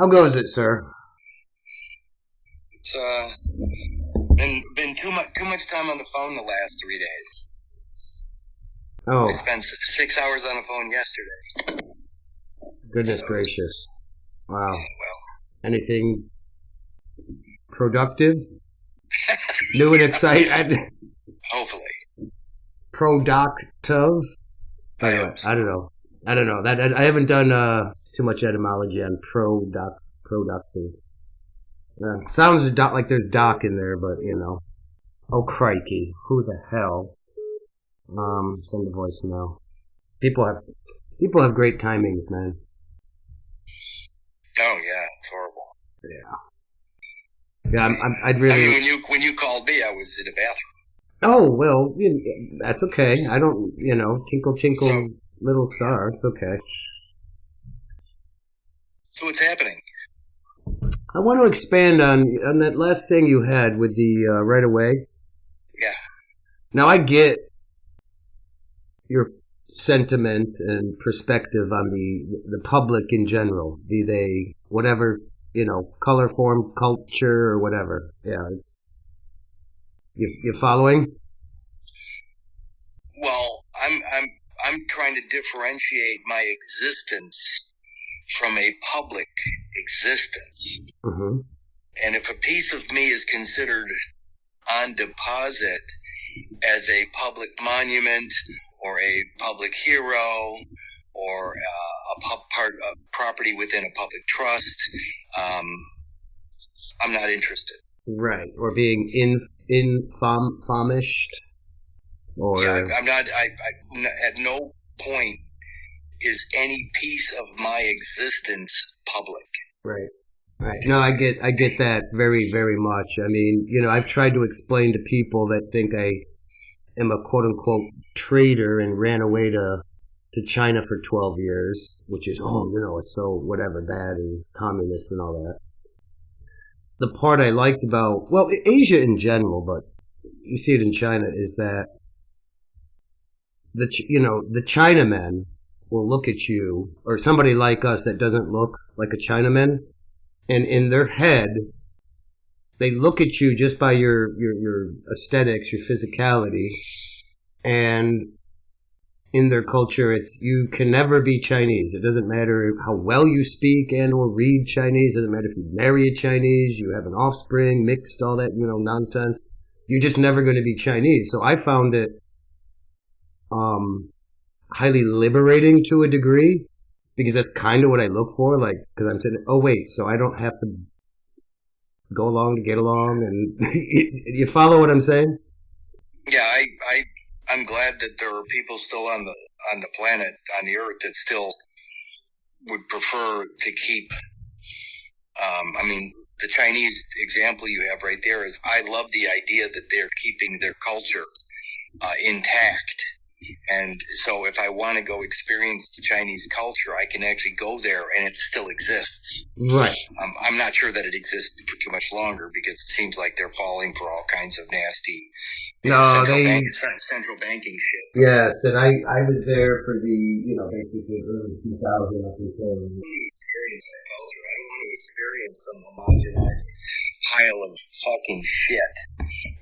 How goes it, sir? It's uh been been too much too much time on the phone the last three days. Oh, I spent six hours on the phone yesterday. goodness gracious. Wow. Well, Anything productive? New and exciting? hopefully. Productive? By the way. I don't know. I don't know. That I, I haven't done uh, too much etymology on product productive. Uh, sounds doc, like there's doc in there, but you know. Oh crikey! Who the hell? Um, send a voicemail. People have people have great timings, man. Oh yeah, it's horrible. Yeah, I'm, I'm, I'd I really. mean, when you when you called me, I was in the bathroom. Oh well, you- that's okay. I don't, you know, tinkle tinkle So- little star. It's okay. So what's happening? I want to expand on on that last thing you had with the uh, right away. Yeah. Now I get your sentiment and perspective on the the public in general, be they whatever you know, color, form, culture, or whatever. Yeah, it's you you following? Well, I'm I'm I'm trying to differentiate my existence from a public existence. hmm And if a piece of me is considered on deposit as a public monument or a public hero or uh, a pub part of property within a public trust, um, I'm not interested. Right, or being in infam famished, or yeah, I'm not. I, I at no point is any piece of my existence public. Right. Right. No, I get I get that very very much. I mean, you know, I've tried to explain to people that think I am a quote unquote traitor and ran away to to China for 12 years, which is oh, you know, it's so whatever bad and communist and all that. The part I liked about well, Asia in general, but you see it in China is that the you know, the Chinamen will look at you or somebody like us that doesn't look like a Chinaman and in their head they look at you just by your your, your aesthetics your physicality and in their culture it's you can never be chinese. It doesn't matter how well you speak and or read chinese it doesn't matter if you marry a chinese you have an offspring mixed all that you know nonsense. You're just never going to be chinese. So i found it um highly liberating to a degree because that's kind of what I look for. Like, because I'm saying, oh wait, so I don't have to go along to get along, and you follow what I'm saying? Yeah, I, I, I'm glad that there are people still on the on the planet on the Earth that still would prefer to keep. Um, I mean, the Chinese example you have right there is I love the idea that they're keeping their culture uh, intact. And so, if I want to go experience the Chinese culture, I can actually go there, and it still exists. Right. Um, I'm not sure that it exists for too much longer because it seems like they're falling for all kinds of nasty know, No, central, they- bank, central banking shit. Yes, and I I was there for the you know basically early 2000 up until experience that culture. I don't want to experience some homogenized pile of fucking shit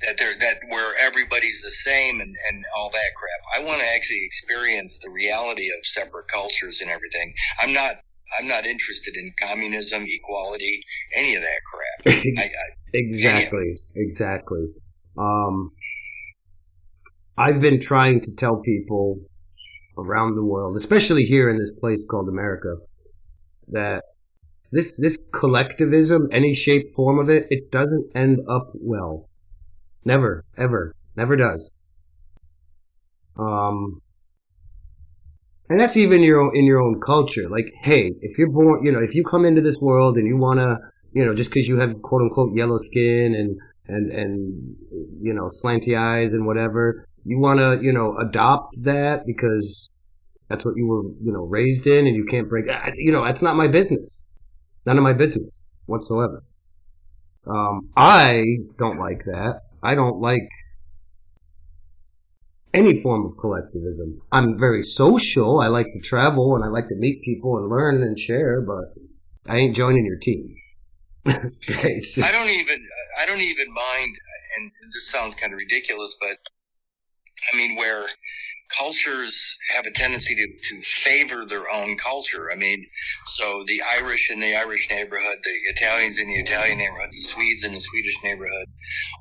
that they're that where everybody's the same and, and all that crap. I want to actually experience the reality of separate cultures and everything. I'm not I'm not interested in communism, equality, any of that crap. I, I, exactly exactly. Um, I've been trying to tell people around the world, especially here in this place called America, that this this collectivism, any shape form of it, it doesn't end up well. Never, ever, never does. Um, and that's even your own, in your own culture. Like, hey, if you're born, you know, if you come into this world and you want to, you know, just because you have quote unquote yellow skin and and and you know slanty eyes and whatever, you want to, you know, adopt that because that's what you were, you know, raised in, and you can't break. You know, that's not my business. None of my business whatsoever. Um, I don't like that. I don't like any form of collectivism. I'm very social. I like to travel and I like to meet people and learn and share, but I ain't joining your team. just, I don't even I don't even mind, and this sounds kind of ridiculous, but I mean where cultures have a tendency to, to favor their own culture. I mean, so the Irish in the Irish neighborhood, the Italians in the Italian neighborhood, the Swedes in the Swedish neighborhood,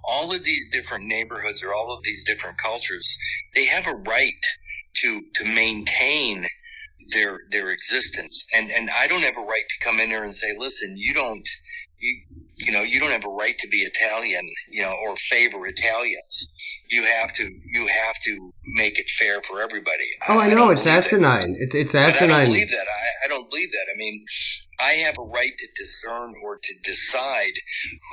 all of these different neighborhoods or all of these different cultures, they have a right to, to maintain their, their existence. And, and I don't have a right to come in there and say, listen, you don't, you, you know, you don't have a right to be Italian, you know, or favor Italians. You have to, you have to make it fair for everybody. Oh, I, I know it's asinine. It's it's asinine. I don't believe that. I, I don't believe that. I mean, I have a right to discern or to decide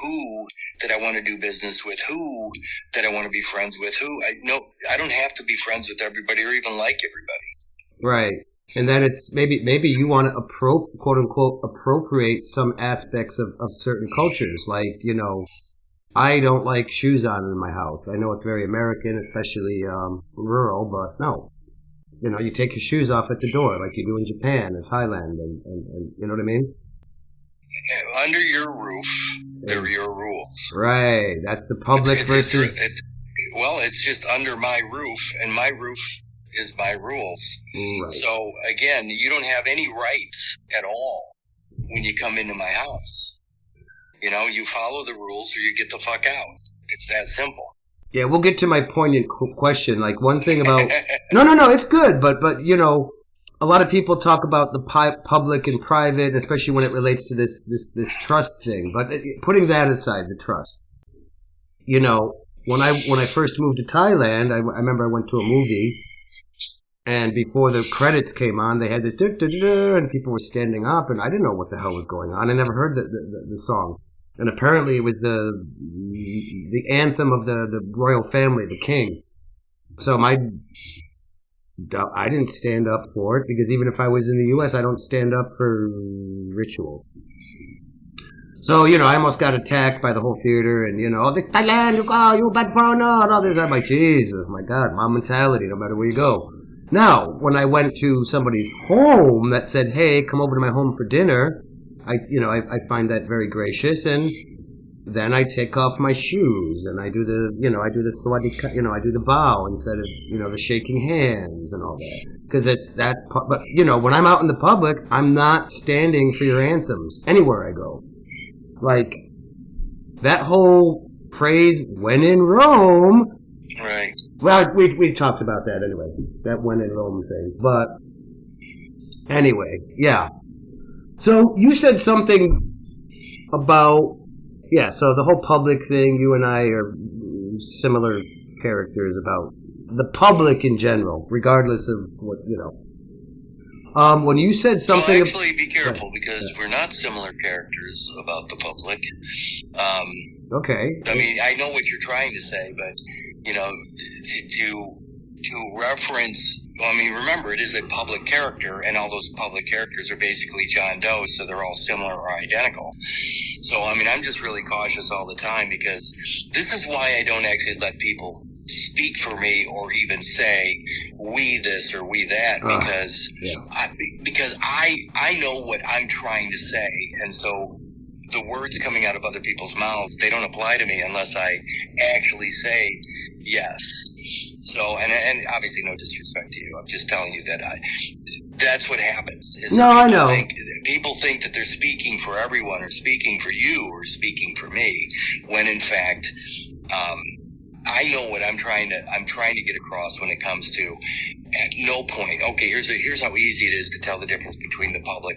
who that I want to do business with, who that I want to be friends with, who I no, I don't have to be friends with everybody or even like everybody. Right and then it's maybe maybe you want to appro- quote unquote appropriate some aspects of, of certain cultures. Like you know i don't like shoes on in my house. I know it's very american especially um, rural but no. You know you take your shoes off at the door like you do in japan and thailand and, and, and you know what i mean? Under your roof there are your rules. Right. That's the public it's, it's, versus it's, well it's just under my roof and my roof is by rules. Right. So again, you don't have any rights at all when you come into my house. You know, you follow the rules or you get the fuck out. It's that simple. Yeah, we'll get to my poignant question. Like one thing about no, no, no, it's good, but but you know, a lot of people talk about the pi- public and private, especially when it relates to this this this trust thing. But uh, putting that aside, the trust. You know, when I when I first moved to Thailand, I, I remember I went to a movie and before the credits came on, they had this and people were standing up, and I didn't know what the hell was going on. I never heard the, the, the song, and apparently it was the the anthem of the the royal family, the king. So my I didn't stand up for it because even if I was in the U.S., I don't stand up for rituals. So you know, I almost got attacked by the whole theater, and you know, this Thailand, you go, you bad foreigner, and all this. I'm like, Jesus, my God, my mentality, no matter where you go. Now, when I went to somebody's home that said, "Hey, come over to my home for dinner," I, you know, I, I find that very gracious, and then I take off my shoes and I do the, you know, I do the swadika, you know, I do the bow instead of, you know, the shaking hands and all that. Because it's, that's, but, you know, when I'm out in the public, I'm not standing for your anthems anywhere I go. Like, that whole phrase, when in Rome. Right. Well, we we talked about that anyway. That when in Rome thing. But anyway, yeah. So you said something about yeah. So the whole public thing. You and I are similar characters about the public in general, regardless of what you know. Um, when you said something, well, actually, be careful yeah. because yeah. we're not similar characters about the public. Um, okay. I mean, I know what you're trying to say, but you know, to, to, to reference, well, I mean, remember, it is a public character, and all those public characters are basically John Doe, so they're all similar or identical. So, I mean, I'm just really cautious all the time because this is why I don't actually let people speak for me or even say we this or we that uh, because yeah. I, because I I know what I'm trying to say and so the words coming out of other people's mouths they don't apply to me unless I actually say Yes. So, and and obviously, no disrespect to you. I'm just telling you that I. That's what happens. no, I know. Think, people think that they're speaking for everyone, or speaking for you, or speaking for me, when in fact, um, I know what I'm trying to I'm trying to get across when it comes to at no point. Okay, here's a, here's how easy it is to tell the difference between the public,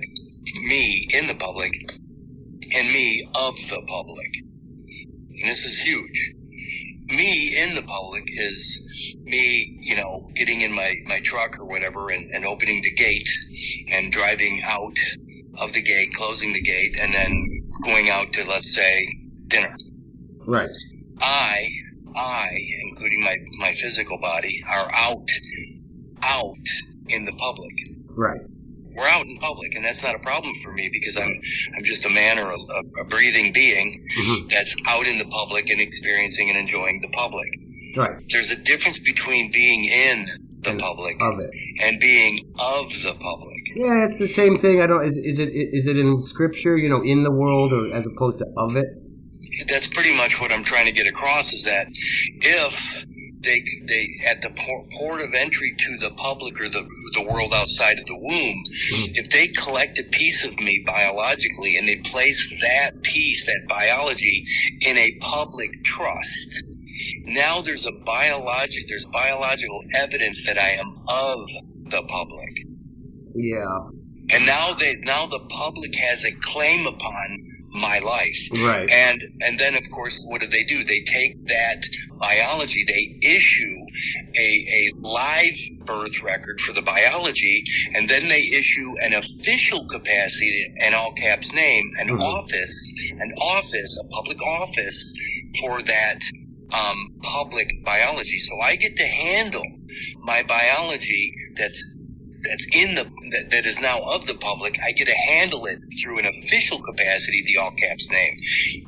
me in the public, and me of the public. And this is huge me in the public is me, you know, getting in my, my truck or whatever and, and opening the gate and driving out of the gate, closing the gate, and then going out to, let's say, dinner. Right. I, I, including my, my physical body, are out, out in the public. Right we're out in public, and that's not a problem for me because I'm I'm just a man or a, a breathing being mm-hmm. that's out in the public and experiencing and enjoying the public. Right. There's a difference between being in the and public of it. and being of the public. Yeah, it's the same thing. I don't. Is, is it is it in scripture? You know, in the world, or as opposed to of it? That's pretty much what I'm trying to get across. Is that if they they at the port, port of entry to the public or the the world outside of the womb, Mhm. if they collect a piece of me biologically and they place that piece, that biology, in a public trust, now there's a biologic there's biological evidence that I am of the public. Yeah, And now they now the public has a claim upon my life. right. And and then of course what do they do? They take that biology, they issue a, a live birth record for the biology, and then they issue an official capacity, an all caps name, an Mhm. office, an office, a public office for that um, public biology. So I get to handle my biology that's that's in the that, that is now of the public. I get to handle it through an official capacity, the all caps name.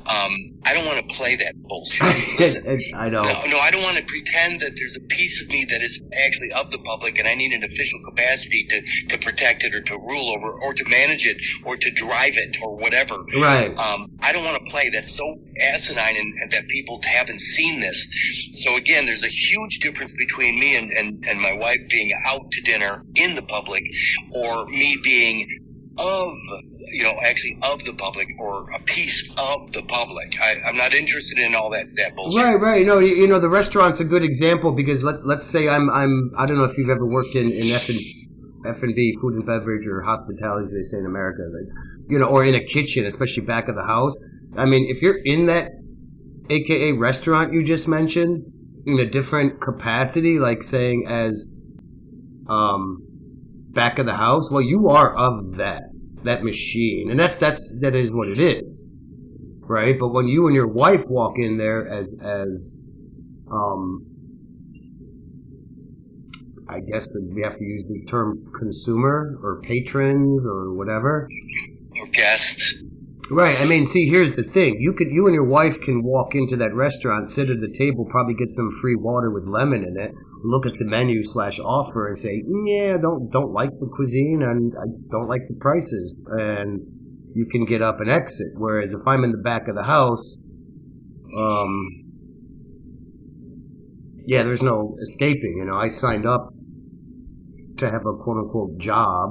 Um, I don't want to play that bullshit. Listen, I know. no, no, I don't want to pretend that there's a piece of me that is actually of the public, and I need an official capacity to to protect it or to rule over or to manage it or to drive it or whatever. Right. Um, I don't want to play. That's so asinine, and, and that people haven't seen this. So again, there's a huge difference between me and, and, and my wife being out to dinner in the public, or me being of, you know, actually of the public, or a piece of the public. I, I'm not interested in all that that bullshit. Right, right. No, you, you know the restaurant's a good example because let let's say I'm I'm I don't know if you've ever worked in in F and F and B, food and beverage or hospitality, they say in America, like, you know, or in a kitchen, especially back of the house. I mean, if you're in that, AKA restaurant you just mentioned, in a different capacity, like saying as, um, back of the house, well, you are of that that machine, and that's that's that is what it is right? But when you and your wife walk in there as as um I guess that we have to use the term consumer or patrons or whatever. Or guest. Right. I mean, see, here's the thing. You could you and your wife can walk into that restaurant, sit at the table, probably get some free water with lemon in it, look at the menu slash offer and say, Yeah, don't don't like the cuisine and I don't like the prices and you can get up and exit. Whereas if I'm in the back of the house, um yeah, there's no escaping. You know, I signed up to have a quote unquote job.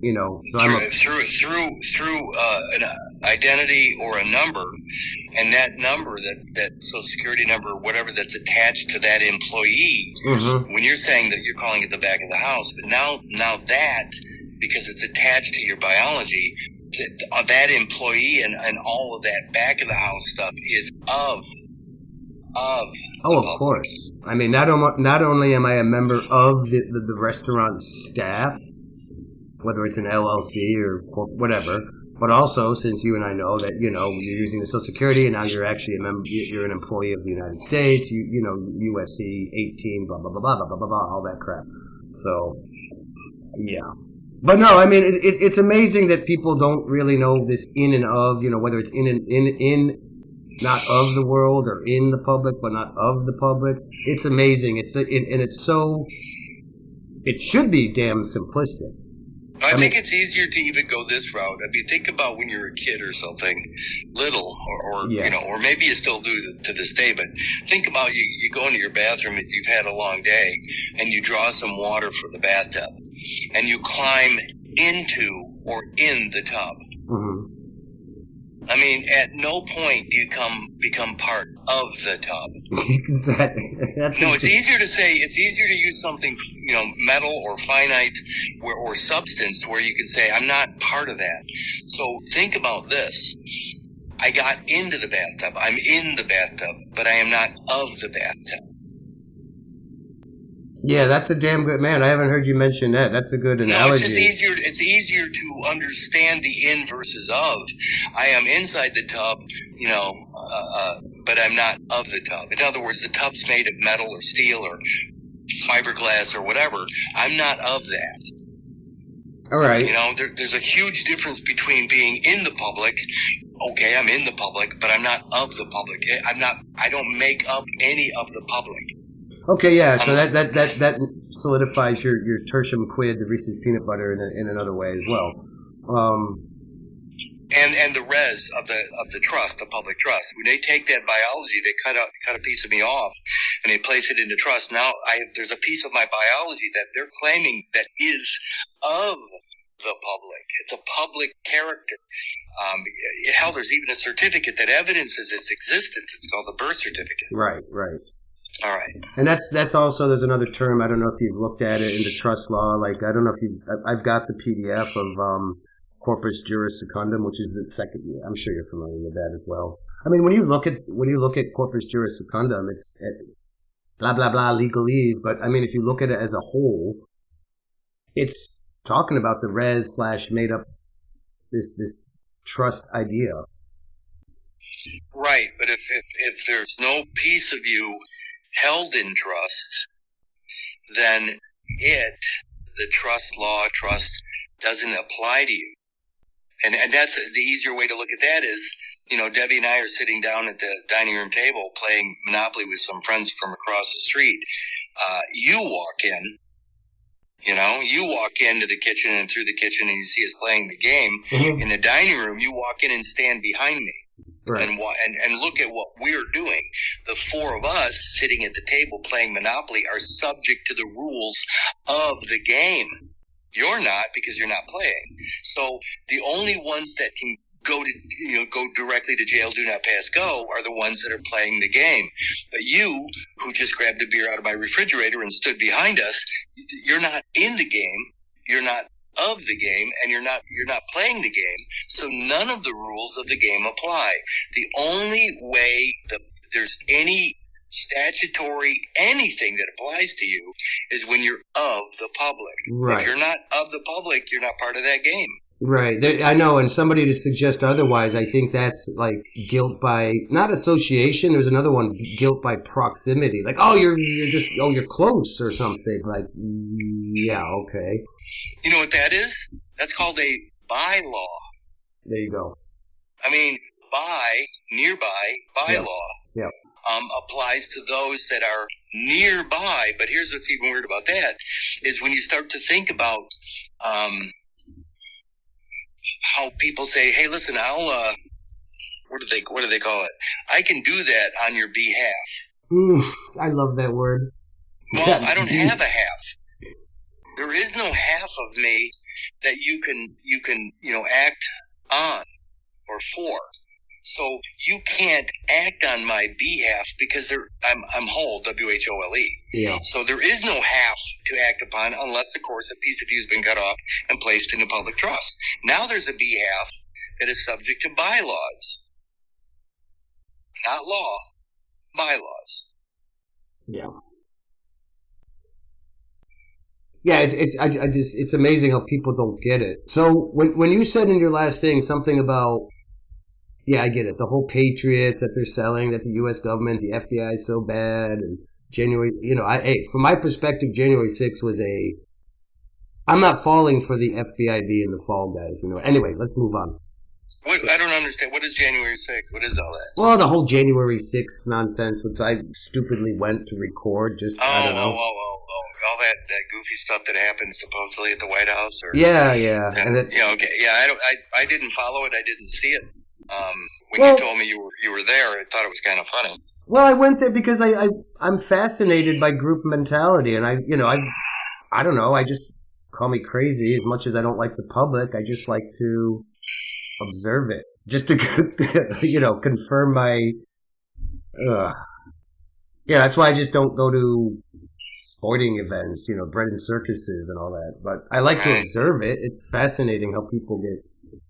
You know, so I'm a, through through through through uh, an identity or a number, and that number that that social security number or whatever that's attached to that employee. Mhm. When you're saying that you're calling it the back of the house, but now now that because it's attached to your biology, that, uh, that employee and and all of that back of the house stuff is of of Oh, of course. I mean, not only not only am I a member of the, the, the restaurant staff, whether it's an LLC or whatever, but also since you and I know that you know you're using the Social Security and now you're actually a member, you're an employee of the United States. You you know USC 18, blah blah blah blah blah blah blah, all that crap. So, yeah. But no, I mean it, it, it's amazing that people don't really know this in and of you know whether it's in and in in not of the world or in the public, but not of the public. It's amazing. It's it, and it's so. It should be damn simplistic. I, I think mean- it's easier to even go this route. I mean, think about when you're a kid or something, little, or, or you know, or maybe you still do to this day. But think about you. You go into your bathroom if you've had a long day, and you draw some water for the bathtub, and you climb into or in the tub. hmm I mean, at no point do you come become part of the tub. exactly. That's No, it's easier to say it's easier to use something you know metal or finite or, or substance where you can say I'm not part of that. So think about this. I got into the bathtub. I'm in the bathtub, but I am not of the bathtub. Yeah, that's a damn good man. I haven't heard you mention that. That's a good No, it's analogy. just easier. It's easier to understand the in versus of. I am inside the tub, you know, uh, uh, but I'm not of the tub. In other words, the tub's made of metal or steel or fiberglass or whatever. I'm not of that. All right. You know, there, there's a huge difference between being in the public. Okay, I'm in the public, but I'm not of the public. I'm not. I don't make up any of the public. Okay, yeah. So that that that that solidifies your your tertium quid, the Reese's peanut butter, in, a, in another way as well. Um, and and the res of the of the trust, the public trust. When they take that biology, they cut out cut a piece of me off, and they place it into trust. Now I there's a piece of my biology that they're claiming that is of the public. It's a public character. Um, hell, there's even a certificate that evidences its existence. It's called the birth certificate. Right, right. All right. And that's that's also there's another term. I don't know if you've looked at it in the trust law. Like I don't know if you. I've got the PDF of um, corpus juris secundum, which is the second. I'm sure you're familiar with that as well. I mean, when you look at when you look at corpus juris secundum, it's it, blah blah blah legalese. But I mean, if you look at it as a whole, it's talking about the res slash made up this this trust idea. Right, but if, if if there's no piece of you held in trust, then it, the trust law, trust doesn't apply to you. And, and that's the easier way to look at that is, you know, Debbie and I are sitting down at the dining room table playing Monopoly with some friends from across the street. Uh, you walk in, you know, you walk into the kitchen and through the kitchen and you see us playing the game. Mm-hmm. In the dining room, you walk in and stand behind me. Right. And, and and look at what we're doing. The four of us sitting at the table playing Monopoly are subject to the rules of the game. You're not because you're not playing. So the only ones that can go to you know go directly to jail, do not pass go, are the ones that are playing the game. But you, who just grabbed a beer out of my refrigerator and stood behind us, you're not in the game. You're not of the game and you're not you're not playing the game so none of the rules of the game apply the only way that there's any statutory anything that applies to you is when you're of the public. Right. If you're not of the public, you're not part of that game. Right. I know. And somebody to suggest otherwise, I think that's like guilt by not association. There's another one, guilt by proximity. Like, oh, you're you're just oh, you're close or something. Like, mm, yeah, okay. You know what that is? That's called a bylaw. There you go. I mean, by nearby bylaw. Yeah. Um, applies to those that are nearby. But here's what's even weird about that is when you start to think about um, how people say, "Hey, listen, I'll." Uh, what do they What do they call it? I can do that on your behalf. Ooh, I love that word. Well, I don't have a half. There is no half of me that you can you can you know act on or for. So you can't act on my behalf because I'm, I'm whole, W-H-O-L-E. Yeah. So there is no half to act upon unless, of course, a piece of you has been cut off and placed into public trust. Now there's a behalf that is subject to bylaws. Not law, bylaws. Yeah. Yeah, it's, it's I, I just it's amazing how people don't get it. So when when you said in your last thing something about yeah, I get it. The whole Patriots that they're selling, that the U.S. government, the FBI is so bad, and January, you know, I, hey, from my perspective, January 6th was a. I'm not falling for the FBI being the fall guys, you know. Anyway, let's move on. What, I don't understand. What is January 6th? What is all that? Well, the whole January 6th nonsense, which I stupidly went to record. Just oh, I don't know. Oh, oh, oh, oh, all that, that goofy stuff that happened supposedly at the White House. Or yeah, yeah, and, and yeah, okay, yeah. I don't. I, I didn't follow it. I didn't see it. Um, when well, you told me you were you were there, I thought it was kind of funny. Well, I went there because I, I I'm fascinated by group mentality, and I you know I I don't know I just call me crazy as much as I don't like the public. I just like to observe it, just to you know confirm my. Uh, yeah, that's why I just don't go to sporting events, you know, bread and circuses and all that. But I like to observe it. It's fascinating how people get.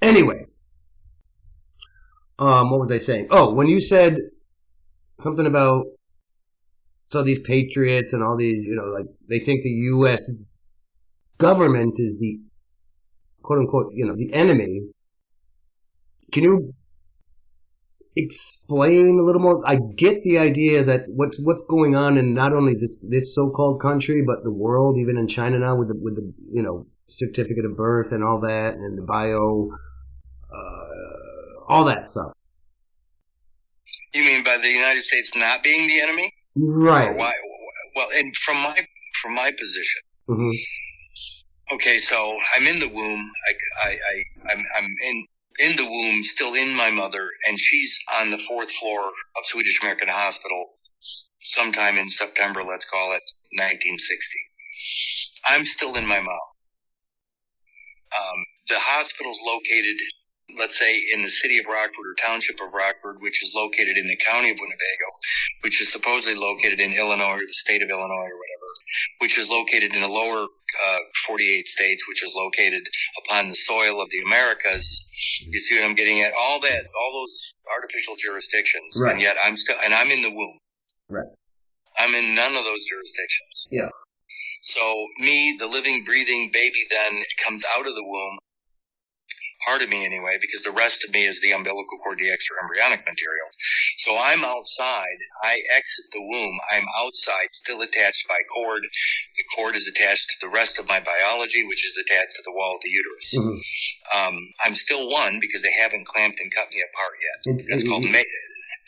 Anyway, um, what was I saying? Oh, when you said something about so these patriots and all these, you know, like they think the U.S. government is the quote unquote, you know, the enemy. Can you explain a little more? I get the idea that what's what's going on in not only this this so-called country but the world, even in China now with the with the you know certificate of birth and all that and the bio. Uh, all that stuff. You mean by the United States not being the enemy? Right. Why? Well, and from my from my position, hmm okay, so I'm in the womb. I, I, I I'm, I'm in in the womb, still in my mother, and she's on the fourth floor of Swedish American Hospital, sometime in September, let's call it 1960. I'm still in my mom. Um, the hospital's located, let's say, in the city of Rockford or township of Rockford, which is located in the county of Winnebago, which is supposedly located in Illinois or the state of Illinois or whatever, which is located in the lower uh, 48 states, which is located upon the soil of the Americas. You see what I'm getting at? All that, all those artificial jurisdictions, Right. and yet I'm still, and I'm in the womb. Right. I'm in none of those jurisdictions. Yeah. So me, the living, breathing baby, then comes out of the womb, part of me anyway, because the rest of me is the umbilical cord, the extra embryonic material. So I'm outside. I exit the womb. I'm outside, still attached by cord. The cord is attached to the rest of my biology, which is attached to the wall of the uterus. hmm Um, I'm still one because they haven't clamped and cut me apart yet. It's, That's called may.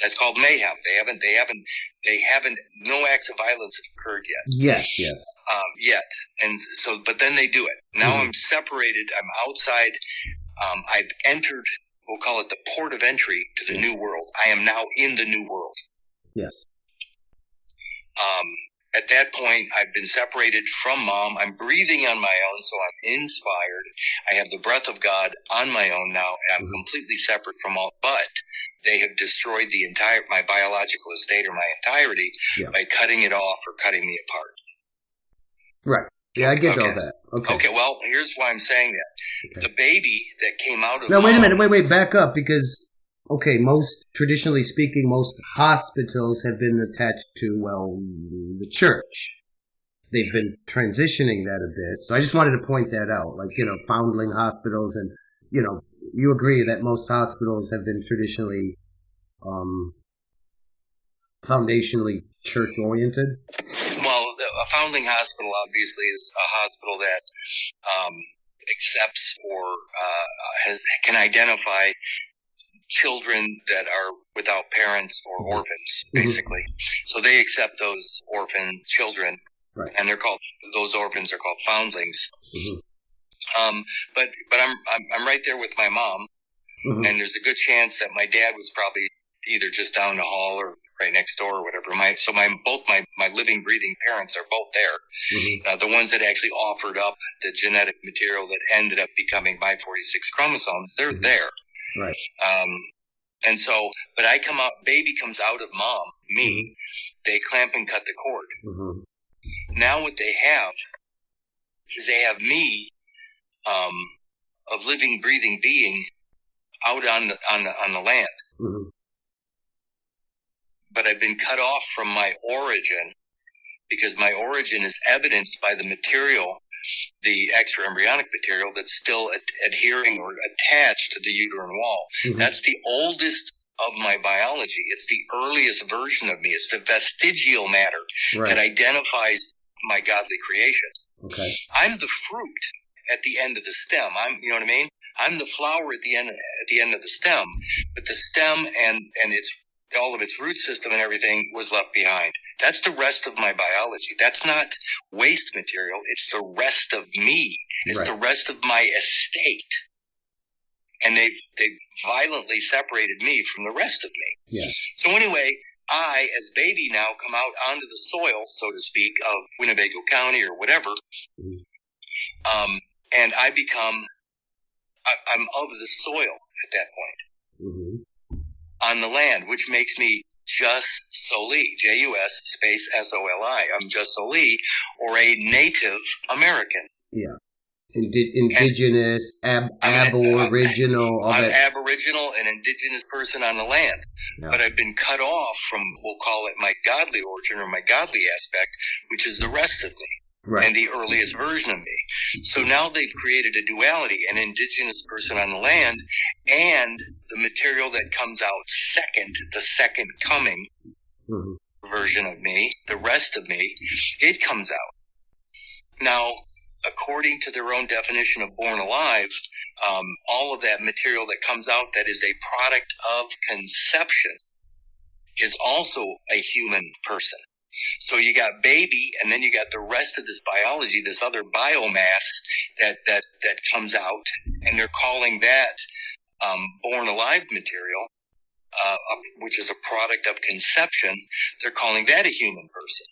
That's called mayhem. They haven't. They haven't. They haven't. No acts of violence have occurred yet. yes, yes. Um, yet, and so, but then they do it. Now Mhm. I'm separated. I'm outside. Um, I've entered. We'll call it the port of entry to the new world. I am now in the new world. Yes. Um, at that point, I've been separated from mom. I'm breathing on my own, so I'm inspired. I have the breath of God on my own now, and I'm Mhm. completely separate from all. But they have destroyed the entire my biological estate or my entirety Yeah. by cutting it off or cutting me apart. Right. Yeah, I get all that. Okay. Okay, well, here's why I'm saying that. Okay. The baby that came out of Now wait a minute. Wait, wait. Back up because okay, most traditionally speaking, most hospitals have been attached to well the church. They've been transitioning that a bit. So I just wanted to point that out. Like you know, foundling hospitals, and you know, you agree that most hospitals have been traditionally, um, foundationally church oriented. Well, a foundling hospital obviously is a hospital that um, accepts or uh, has can identify children that are without parents or Mhm. orphans, Mhm. basically. So they accept those orphan children, Right. and they're called those orphans are called foundlings. hmm Um, but but I'm, I'm I'm right there with my mom. hmm and there's a good chance that my dad was probably either just down the hall or right next door or whatever. My so my both my my living breathing parents are both there. hmm Uh, the ones that actually offered up the genetic material that ended up becoming my 46 chromosomes, they're Mhm. there. Right. Um, and so, but I come out, baby comes out of mom, me. They clamp and cut the cord. hmm Now what they have is they have me, um, of living, breathing being out on the, on the, on the land. But I've been cut off from my origin because my origin is evidenced by the material, the extra embryonic material that's still ad- adhering or attached to the uterine wall. hmm That's the oldest of my biology. It's the earliest version of me. It's the vestigial matter that identifies my godly creation. Okay. I'm the fruit at the end of the stem. I'm, you know what I mean? I'm the flower at the end, at the end of the stem, but the stem and, and its, all of its root system and everything was left behind. That's the rest of my biology. That's not waste material. It's the rest of me. It's Right. the rest of my estate. And they, they violently separated me from the rest of me. Yes. So anyway, I, as baby now, come out onto the soil, so to speak, of Winnebago County or whatever, Mhm. um, and I become, I, I'm of the soil at that point hmm on the land, which makes me Jus Soli, J-U-S space S-O-L-I. I'm Jus Soli, or a Native American. Indi- indigenous, ab- I'm an- aboriginal, all I'm that. Aboriginal, and indigenous person on the land. Yeah. But I've been cut off from, we'll call it my godly origin or my godly aspect, which is the rest of me. Right. and the earliest version of me. So now they've created a duality, an indigenous person on the land and the material that comes out second, the second coming Mhm. version of me, the rest of me, it comes out. Now, according to their own definition of born alive, um, all of that material that comes out that is a product of conception is also a human person. So you got baby, and then you got the rest of this biology, this other biomass that that that comes out, and they're calling that um, born alive material, uh, which is a product of conception. They're calling that a human person.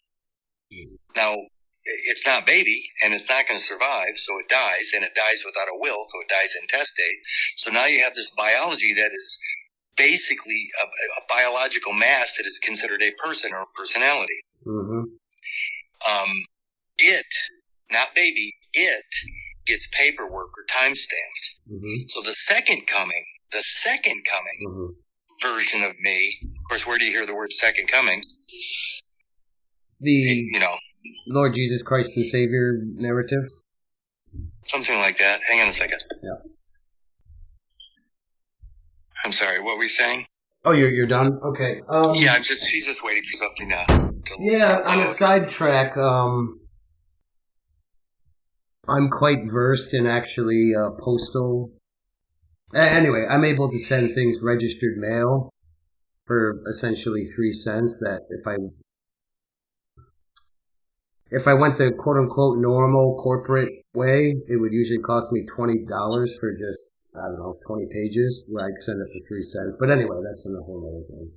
Mm. Now, it's not baby and it's not going to survive, so it dies, and it dies without a will, so it dies intestate. So now you have this biology that is basically a, a biological mass that is considered a person or a personality. Mm-hmm. Um, it, not baby, it gets paperwork or time stamped. Mm-hmm. So the second coming, the second coming mm-hmm. version of me, of course, where do you hear the word second coming? The, you know, Lord Jesus Christ and Savior narrative? Something like that. Hang on a second. Yeah. I'm sorry, what were we saying? Oh, you're you're done. Okay. Um, yeah, I'm just she's just waiting for something to. Yeah, on a sidetrack, um, I'm quite versed in actually uh, postal. Anyway, I'm able to send things registered mail for essentially three cents. That if I if I went the quote unquote normal corporate way, it would usually cost me twenty dollars for just I don't know twenty pages. Where I would send it for three cents. But anyway, that's in a whole other thing.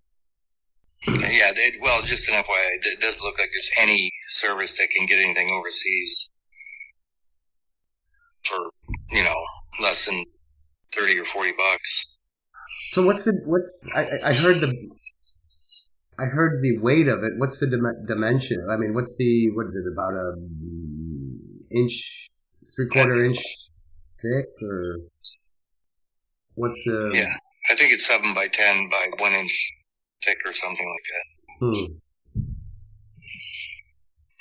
Yeah, they, well, just an FYI, it doesn't look like there's any service that can get anything overseas for you know less than thirty or forty bucks. So what's the what's I I heard the I heard the weight of it. What's the dim- dimension? I mean, what's the what is it about a inch, three quarter inch thick, or what's the? Yeah, I think it's seven by ten by one inch thick or something like that. Hmm.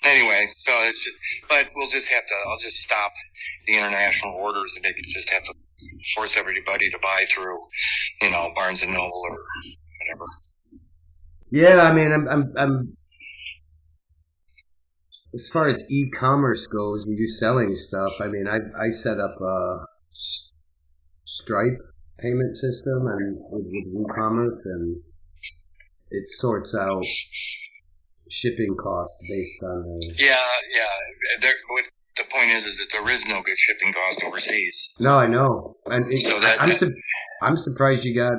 Anyway, so it's just, but we'll just have to. I'll just stop the international orders, and maybe just have to force everybody to buy through, you know, Barnes and Noble or whatever. Yeah, I mean, I'm, I'm, I'm as far as e-commerce goes, we do selling stuff. I mean, I I set up a Stripe payment system and with, with WooCommerce, and it sorts out shipping costs based on. yeah, yeah. There, what, the point is, is that there is no good shipping cost overseas. No, I know, and it, so that, I'm su- I'm surprised you got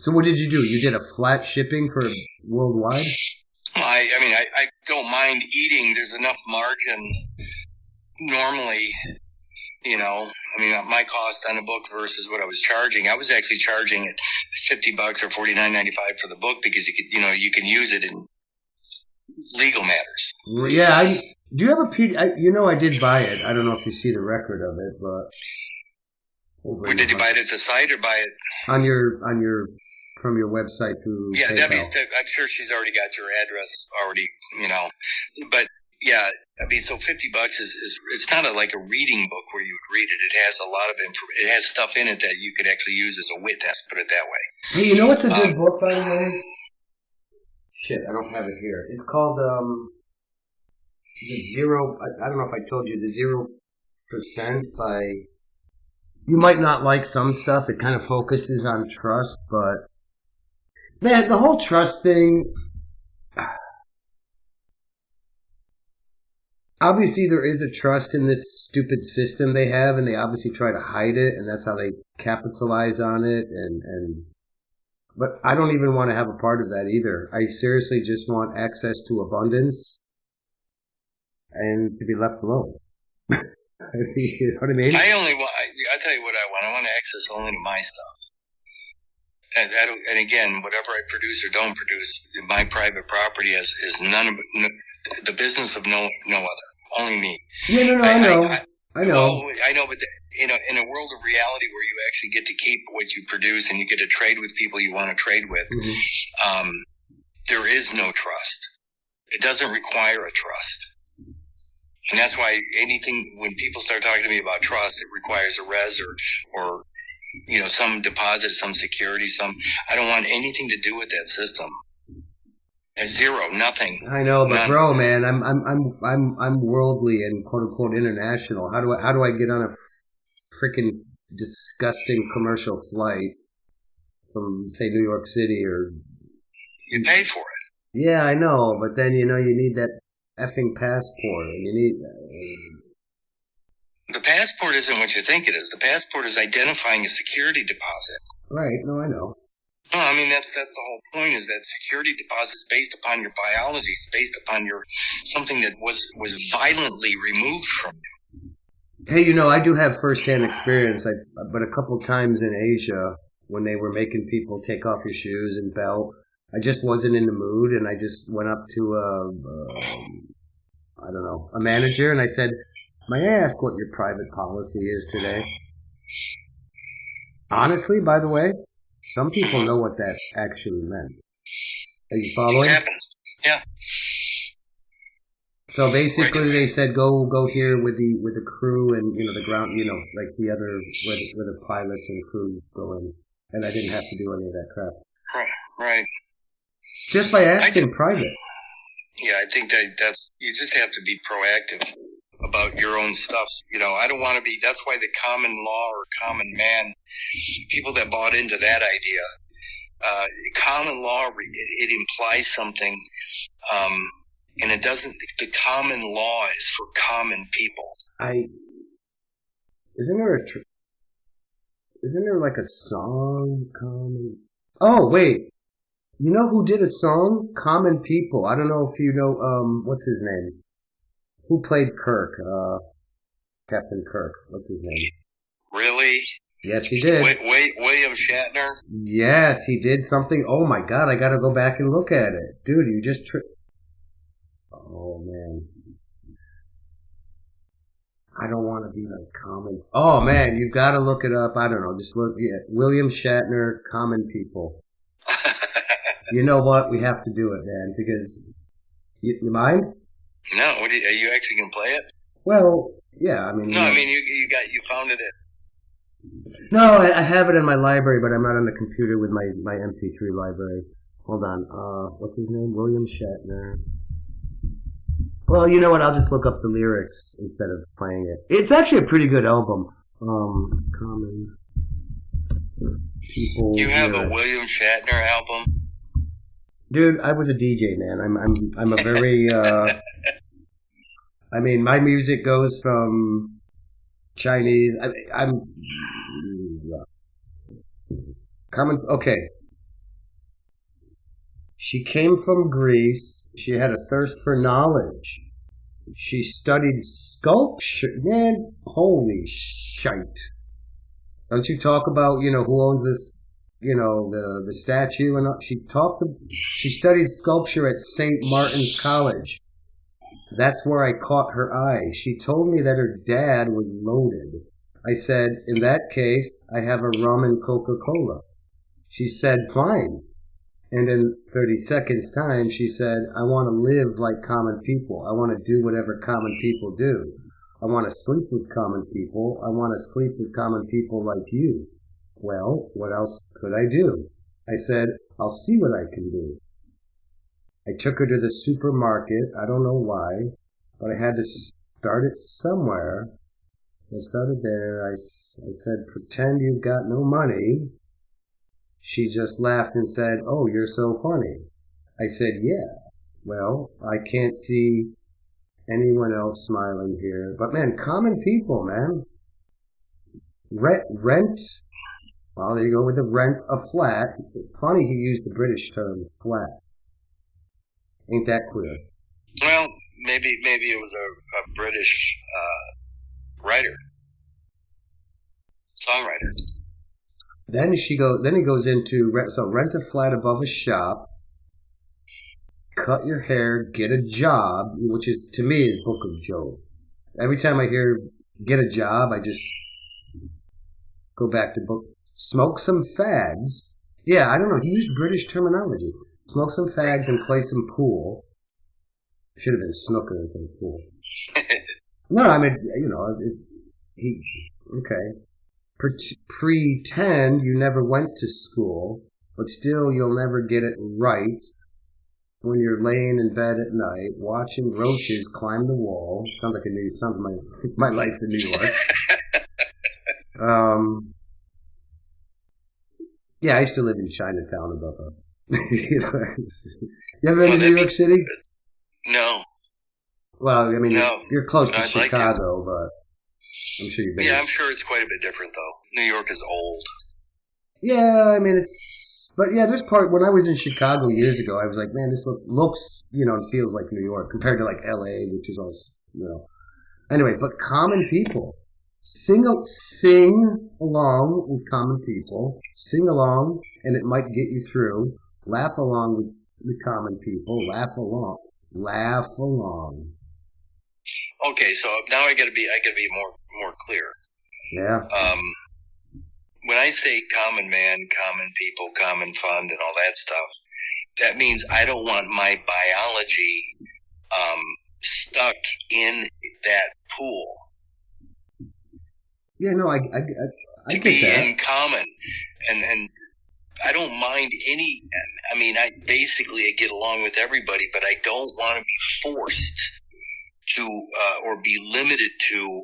so what did you do? You did a flat shipping for worldwide? I, I mean, I, I don't mind eating. There's enough margin normally, you know, I mean, my cost on a book versus what I was charging. I was actually charging at 50 bucks or 49.95 for the book because you could, you know, you can use it in legal matters. Yeah. I, do you have a P? I, you know, I did buy it. I don't know if you see the record of it, but where did you buy it at the site or buy it on your on your from your website through? Yeah, Debbie's. I'm sure she's already got your address already. You know, but yeah, I mean, so fifty bucks is, is it's not a, like a reading book where you would read it. It has a lot of info. It has stuff in it that you could actually use as a witness. Put it that way. Hey, you know what's a good um, book by the way? Shit, I don't have it here. It's called um, the zero. I, I don't know if I told you the zero percent by you might not like some stuff. It kind of focuses on trust, but man, the whole trust thing. Obviously, there is a trust in this stupid system they have, and they obviously try to hide it, and that's how they capitalize on it. And and, but I don't even want to have a part of that either. I seriously just want access to abundance and to be left alone. you know what I mean? I only want. I, tell you what I want. I want access only to my stuff. And, that, and again, whatever I produce or don't produce, my private property is, is none of no, the business of no no other, only me. Yeah, no, no, I, I know, I, I, know, well, I know, but the, you know, in a world of reality where you actually get to keep what you produce and you get to trade with people you want to trade with, mm-hmm. um, there is no trust. It doesn't require a trust. And that's why anything, when people start talking to me about trust, it requires a res or, or, you know, some deposit, some security, some, I don't want anything to do with that system. Zero, nothing. I know, but None. bro, man, I'm, I'm, I'm, I'm, I'm worldly and quote unquote international. How do I, how do I get on a freaking disgusting commercial flight from, say, New York City or? You pay for it. Yeah, I know, but then you know you need that effing passport, and you need. Uh, the passport isn't what you think it is. The passport is identifying a security deposit. Right. No, I know. No, I mean that's that's the whole point. Is that security deposit is based upon your biology. It's based upon your something that was was violently removed from you. Hey, you know, I do have firsthand experience. I, but a couple times in Asia, when they were making people take off your shoes and belt, I just wasn't in the mood, and I just went up to a, a I don't know, a manager, and I said, "May I ask what your private policy is today?" Honestly, by the way, some people know what that actually meant. Are you following? Yeah. So basically, right. they said go go here with the with the crew and you know the ground you know like the other where the, where the pilots and crew go in, and I didn't have to do any of that crap. Right. Right. Just by asking private. Yeah, I think that that's you just have to be proactive about your own stuff. You know, I don't want to be. That's why the common law or common man, people that bought into that idea, uh, common law it, it implies something, um, and it doesn't. The common law is for common people. I isn't there a tr- isn't there like a song common? Oh wait, you know who did a song? Common People. I don't know if you know. Um, what's his name? Who played Kirk? Uh, Captain Kirk. What's his name? Really? Yes, he did. Wait, wait, William Shatner. Yes, he did something. Oh my God, I got to go back and look at it, dude. You just. Tri- oh man. I don't want to be like common. Oh man, you've got to look it up. I don't know. Just look. Yeah, William Shatner, Common People. you know what? We have to do it, man. Because you, you mind? No, what are you, are you actually gonna play it? Well, yeah. I mean, no, I mean you you got you found it. No, I, I, have it in my library, but I'm not on the computer with my my MP3 library. Hold on. Uh, what's his name? William Shatner. Well, you know what? I'll just look up the lyrics instead of playing it. It's actually a pretty good album. Um, common people. You have lyrics. a William Shatner album. Dude, I was a DJ, man. I'm I'm I'm a very uh I mean, my music goes from Chinese. I, am common. Okay. She came from Greece. She had a thirst for knowledge. She studied sculpture. Man, holy shite! Don't you talk about you know who owns this you know the the statue and she talked she studied sculpture at St. Martin's College. That's where I caught her eye. She told me that her dad was loaded. I said, in that case, I have a rum and Coca-Cola. She said, fine. And in 30 seconds time, she said, I want to live like common people. I want to do whatever common people do. I want to sleep with common people. I want to sleep with common people like you. Well, what else could I do? I said, I'll see what I can do. I took her to the supermarket. I don't know why, but I had to start it somewhere. So I started there. I, I said, pretend you've got no money. She just laughed and said, oh, you're so funny. I said, yeah. Well, I can't see anyone else smiling here. But man, common people, man. Rent, rent well, there you go with the rent a flat. Funny he used the British term flat. Ain't that queer? Well, maybe maybe it was a, a British uh, writer, songwriter. Then she go. Then he goes into so rent a flat above a shop, cut your hair, get a job, which is to me is Book of Job. Every time I hear get a job, I just go back to book smoke some fags. Yeah, I don't know. He used British terminology. Smoke some fags and play some pool. Should have been snooker instead of pool. no, I mean, you know, it, he, okay. pretend you never went to school, but still you'll never get it right when you're laying in bed at night watching roaches climb the wall. Sounds like a new, sounds like my, my life in New York. um, yeah, I used to live in Chinatown above you, know, you ever been to New York City? No. Well, I mean, No. you're close to I'd like Chicago, but I'm sure you've been. Yeah, I'm sure it's quite a bit different though. New York is old. Yeah, I mean it's, but yeah, there's part when I was in Chicago years ago, I was like, man, this look, looks, you know, and feels like New York compared to like L.A., which is also, you know. Anyway, but common people sing sing along with common people, sing along, and it might get you through. Laugh along with the common people, laugh along, laugh along. Okay, so now I gotta be I gotta be more more clear. Yeah, Um, when I say common man, common people, common fund, and all that stuff, that means I don't want my biology um, stuck in that pool yeah, no, I, I, I, I to get be that. in common, and and I don't mind any. I mean, I basically I get along with everybody, but I don't want to be forced to uh, or be limited to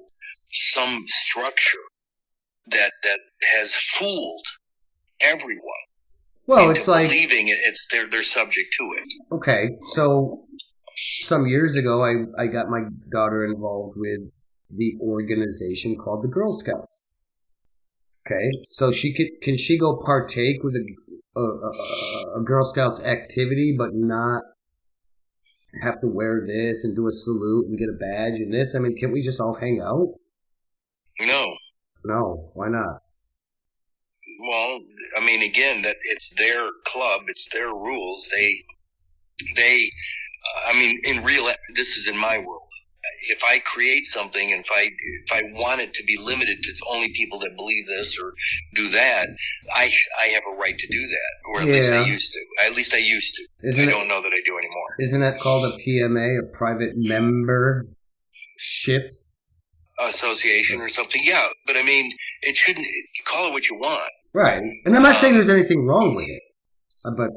some structure that that has fooled everyone. Well, it's like believing it, it's they're they're subject to it. Okay, so some years ago, I, I got my daughter involved with the organization called the Girl Scouts. Okay, so she could can she go partake with a a, a, a Girl Scouts activity, but not have to wear this and do a salute and get a badge and this? I mean, can't we just all hang out? No, No, why not? well, I mean, again, that it's their club, it's their rules. They they, uh, I mean, in real, this is in my world. If I create something, and if I if I want it to be limited to only people that believe this or do that, I I have a right to do that, or at least I used to. At least I used to. I Isn't it don't know that I do anymore. isn't that called a PMA, a private membership? Association or something, yeah. But I mean, it shouldn't. Call it what you want. Right, and I'm not saying there's anything wrong with it, uh, but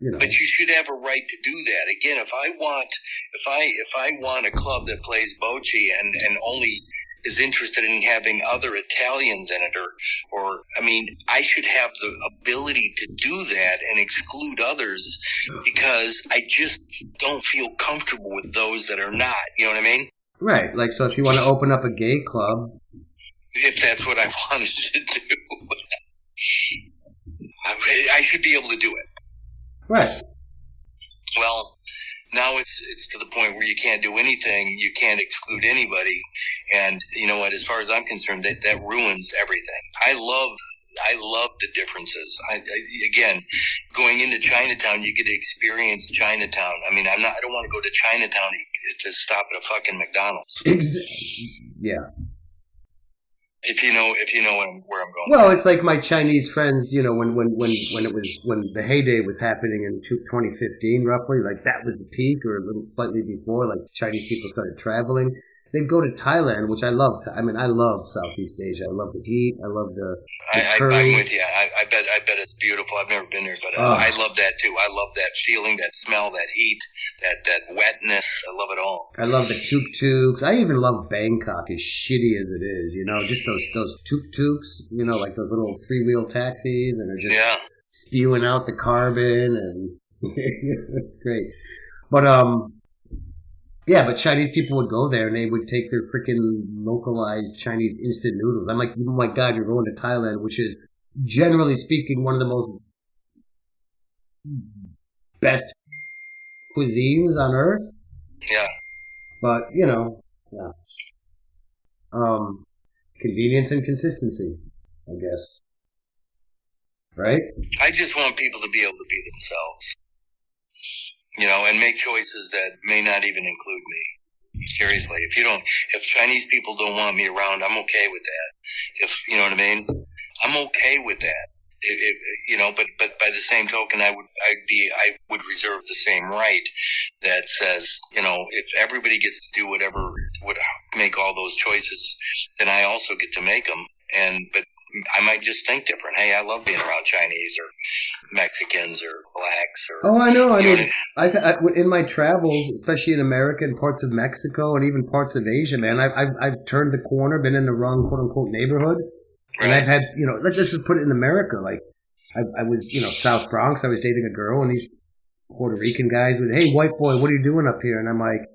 you know, But you should have a right to do that. Again, if I want, if I if I want a club that plays bocce and and only is interested in having other Italians in it, or or I mean, I should have the ability to do that and exclude others because I just don't feel comfortable with those that are not. You know what I mean? right. Like, so if you want to open up a gay club, If that's what I wanted to do, I, I should be able to do it. Right? Well, now it's it's to the point where you can't do anything, you can't exclude anybody, and you know what? As far as I'm concerned, that that ruins everything. I love. I love the differences. I, I again, going into Chinatown, you get to experience Chinatown. I mean, I'm not. I don't want to go to Chinatown to stop at a fucking McDonald's. Yeah. If you know, if you know where I'm, where I'm going. Well, it's like my Chinese friends, you know, when when when when it was when the heyday was happening in 2015, roughly, like that was the peak, or a little slightly before, like Chinese people started traveling. They'd go to Thailand, which I love. I mean, I love Southeast Asia. I love the heat. I love the I, I, curry. I'm with you. I, I bet. I bet it's beautiful. I've never been there, but uh, Ah. I love that too. I love that feeling, that smell, that heat, that that wetness. I love it all. I love the tuk tuks. I even love Bangkok, as shitty as it is. You know, just those those tuk tuks. You know, like those little three wheel taxis, and they're just Yeah. spewing out the carbon, and it's great. But um, yeah, but Chinese people would go there and they would take their freaking localized Chinese instant noodles. I'm like, oh my god, you're going to Thailand, which is generally speaking one of the most best cuisines on earth. Yeah. But you know, yeah. Um, convenience and consistency, I guess. Right? I just want people to be able to be themselves. You know, and make choices that may not even include me. Seriously, if you don't, if Chinese people don't want me around, I'm okay with that. If you know what I mean, I'm okay with that. If, if, you know, but but by the same token, I would I'd be I would reserve the same right that says you know if everybody gets to do whatever would make all those choices, then I also get to make them. And but I might just think different. Hey, I love being around Chinese or Mexicans or blacks or. Oh, I know. I mean, I've, I, in my travels, especially in America and parts of Mexico and even parts of Asia, man, I've, I've, I've turned the corner, been in the wrong quote unquote neighborhood. And? I've had, you know, let's just put it in America. Like, I, I was, you know, South Bronx. I was dating a girl, and these Puerto Rican guys would, "Hey, white boy, what are you doing up here?" And I'm like,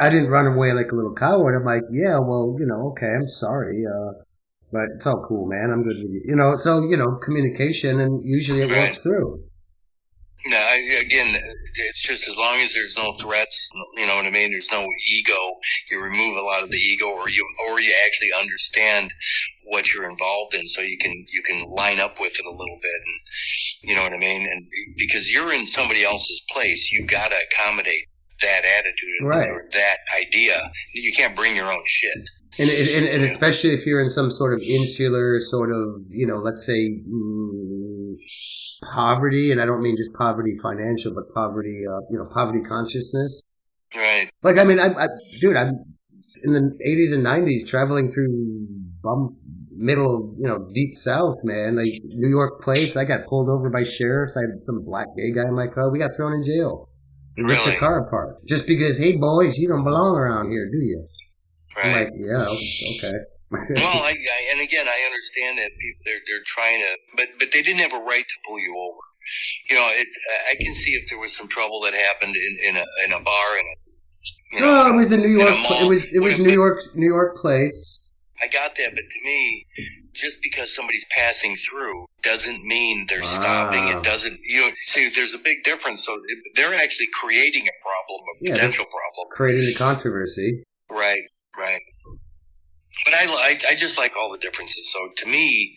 I didn't run away like a little coward. I'm like, yeah, well, you know, okay, I'm sorry, uh, but it's all cool, man. I'm good with you, you know. So you know, communication, and usually it works through. No, I, again, it's just as long as there's no threats, you know what I mean. There's no ego. You remove a lot of the ego, or you or you actually understand what you're involved in, so you can you can line up with it a little bit, and you know what I mean. And because you're in somebody else's place, you got to accommodate that attitude right. or that idea. You can't bring your own shit. And, and, and especially if you're in some sort of insular sort of, you know, let's say mm, poverty, and I don't mean just poverty financial, but poverty, uh, you know, poverty consciousness. Right. Like, I mean, I, I dude, I'm in the 80s and 90s traveling through bum, middle, you know, deep south, man. Like New York plates, I got pulled over by sheriffs. I had some black gay guy in my car. We got thrown in jail. Ripped Really? the car apart just because, hey boys, you don't belong around here, do you? Right. like, yeah, okay. well, I, I, and again, I understand that people they're they're trying to, but but they didn't have a right to pull you over. You know, it. I can see if there was some trouble that happened in, in a in a bar and. You know, no, it was the New a York. mall. It was it was New York New York plates. I got that, but to me, just because somebody's passing through doesn't mean they're stopping. It doesn't. You know, see, there's a big difference. So they're actually creating a problem, a Yeah, potential problem. creating the controversy. Right, right. But I, I, I just like all the differences. So to me,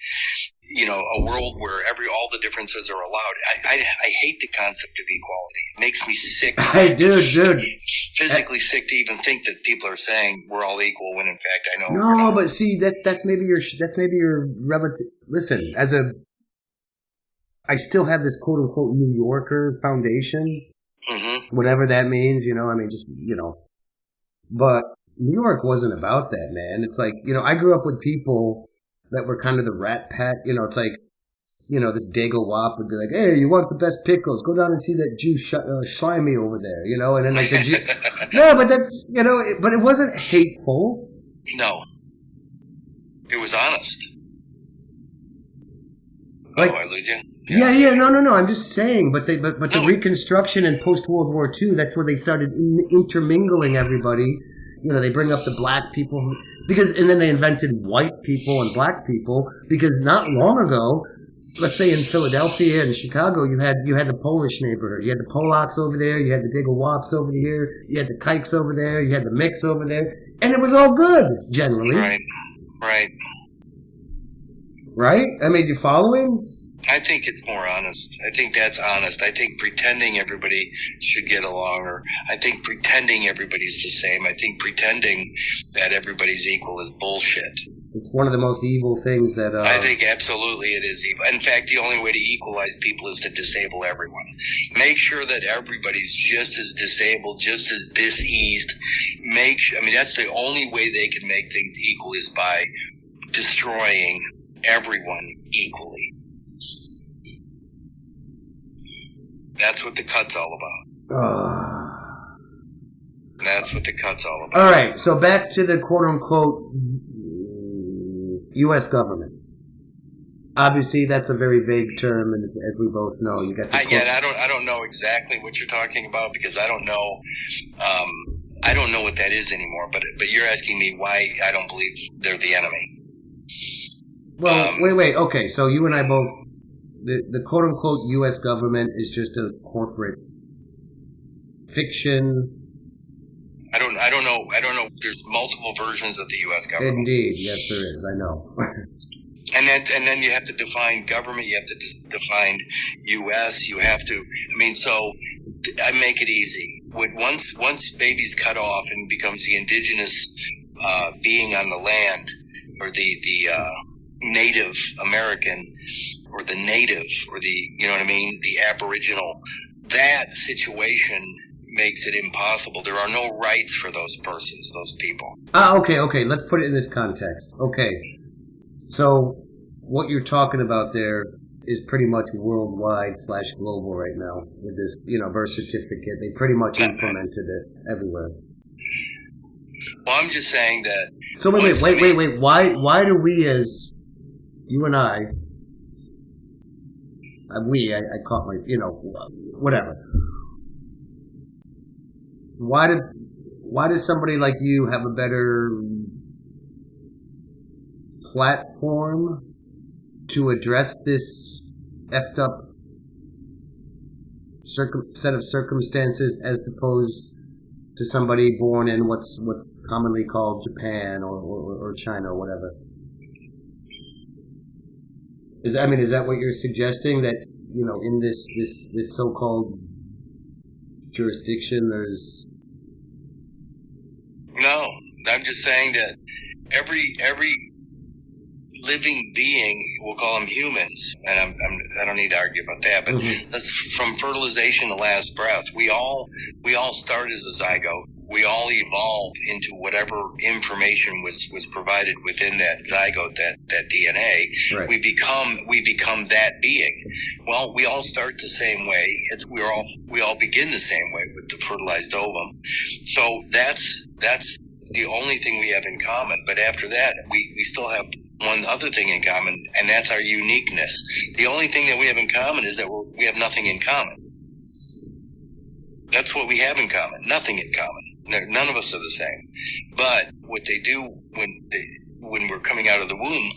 you know, a world where every all the differences are allowed. I, I, I hate the concept of equality. It makes me sick, I do, dude. physically sick to even think that people are saying we're all equal when in fact I know. we're No, but see, that's that's maybe your that's maybe your relative. Listen, as a, I still have this quote unquote New Yorker foundation, Mhm. whatever that means. You know, I mean, just you know, but New York wasn't about that, man. It's like you know, I grew up with people that were kind of the rat pack. You know, it's like. You know, this Dago Wop would be like, "Hey, you want the best pickles? Go down and see that Jew sh- uh, slimy over there." You know, and then like the Jew, no, but that's you know, it, but it wasn't hateful. no, it was honest. Like- oh, I lose you. Yeah, yeah, no, no, no. I'm just saying, but they, but, but the No. Reconstruction and post World War II, that's where they started in- intermingling everybody. You know, they bring up the black people who- because, and then they invented white people and black people because not long ago, let's say in Philadelphia and Chicago, you had you had the Polish neighborhood, you had the Polacks over there, you had the Wops over here, you had the Kikes over there, you had the Micks over there, and it was all good generally, Right, right. right? I mean, you following? I think it's more honest. I think that's honest. I think pretending everybody should get along, or I think pretending everybody's the same. I think pretending that everybody's equal is bullshit. It's one of the most evil things that. Uh, I think absolutely it is evil. In fact, the only way to equalize people is to disable everyone. Make sure that everybody's just as disabled, just as diseased. Make sure, I mean, that's the only way they can make things equal is by destroying everyone equally. That's what the cut's all about. Ah. That's what the cut's all about. all right, so back to the quote unquote U.S. government. Obviously, that's a very vague term, and as we both know, you got I, yeah, I don't, I don't know exactly what you're talking about because I don't know, um, I don't know what that is anymore. But, but you're asking me why I don't believe they're the enemy. Well, um, wait, wait. Okay, so you and I both. The, the quote unquote U.S. government is just a corporate fiction. I don't, I don't know, I don't know. There's multiple versions of the U.S. government, Indeed, yes, there is. I know. and then, and then you have to define government. You have to define U.S. You have to. I mean, so I make it easy. When once, once baby's cut off and becomes the indigenous uh, being on the land, or the the uh, Native American, or the native, or the you know what I mean, the Aboriginal. That situation makes it impossible. There are no rights for those persons, those people. ah, okay, okay. Let's put it in this context. Okay, so what you're talking about there is pretty much worldwide slash global right now with this, you know, birth certificate. They pretty much implemented it everywhere. Well, I'm just saying that So wait, wait, wait, wait, wait. Why, why do we as you and I Uh, we, I, I caught my, you know, whatever. Why did, why does somebody like you have a better platform to address this effed up circum- set of circumstances as opposed to somebody born in what's what's commonly called Japan or, or, or China or whatever. Is I mean, is that what you're suggesting that you know in this this this so-called jurisdiction there's no i'm just saying that every every living being we'll call them humans and I'm, I'm i do not need to argue about that but mm-hmm. that's from fertilization to last breath we all we all start as a zygote we all evolve into whatever information was, was provided within that zygote, that, that DNA. Right. We become we become that being. Well, we all start the same way. It's, we're all we all begin the same way with the fertilized ovum. So that's that's the only thing we have in common. But after that, we, we still have one other thing in common, and that's our uniqueness. The only thing that we have in common is that we have nothing in common. That's what we have in common. Nothing in common. None of us are the same. But what they do when they, when we're coming out of the womb,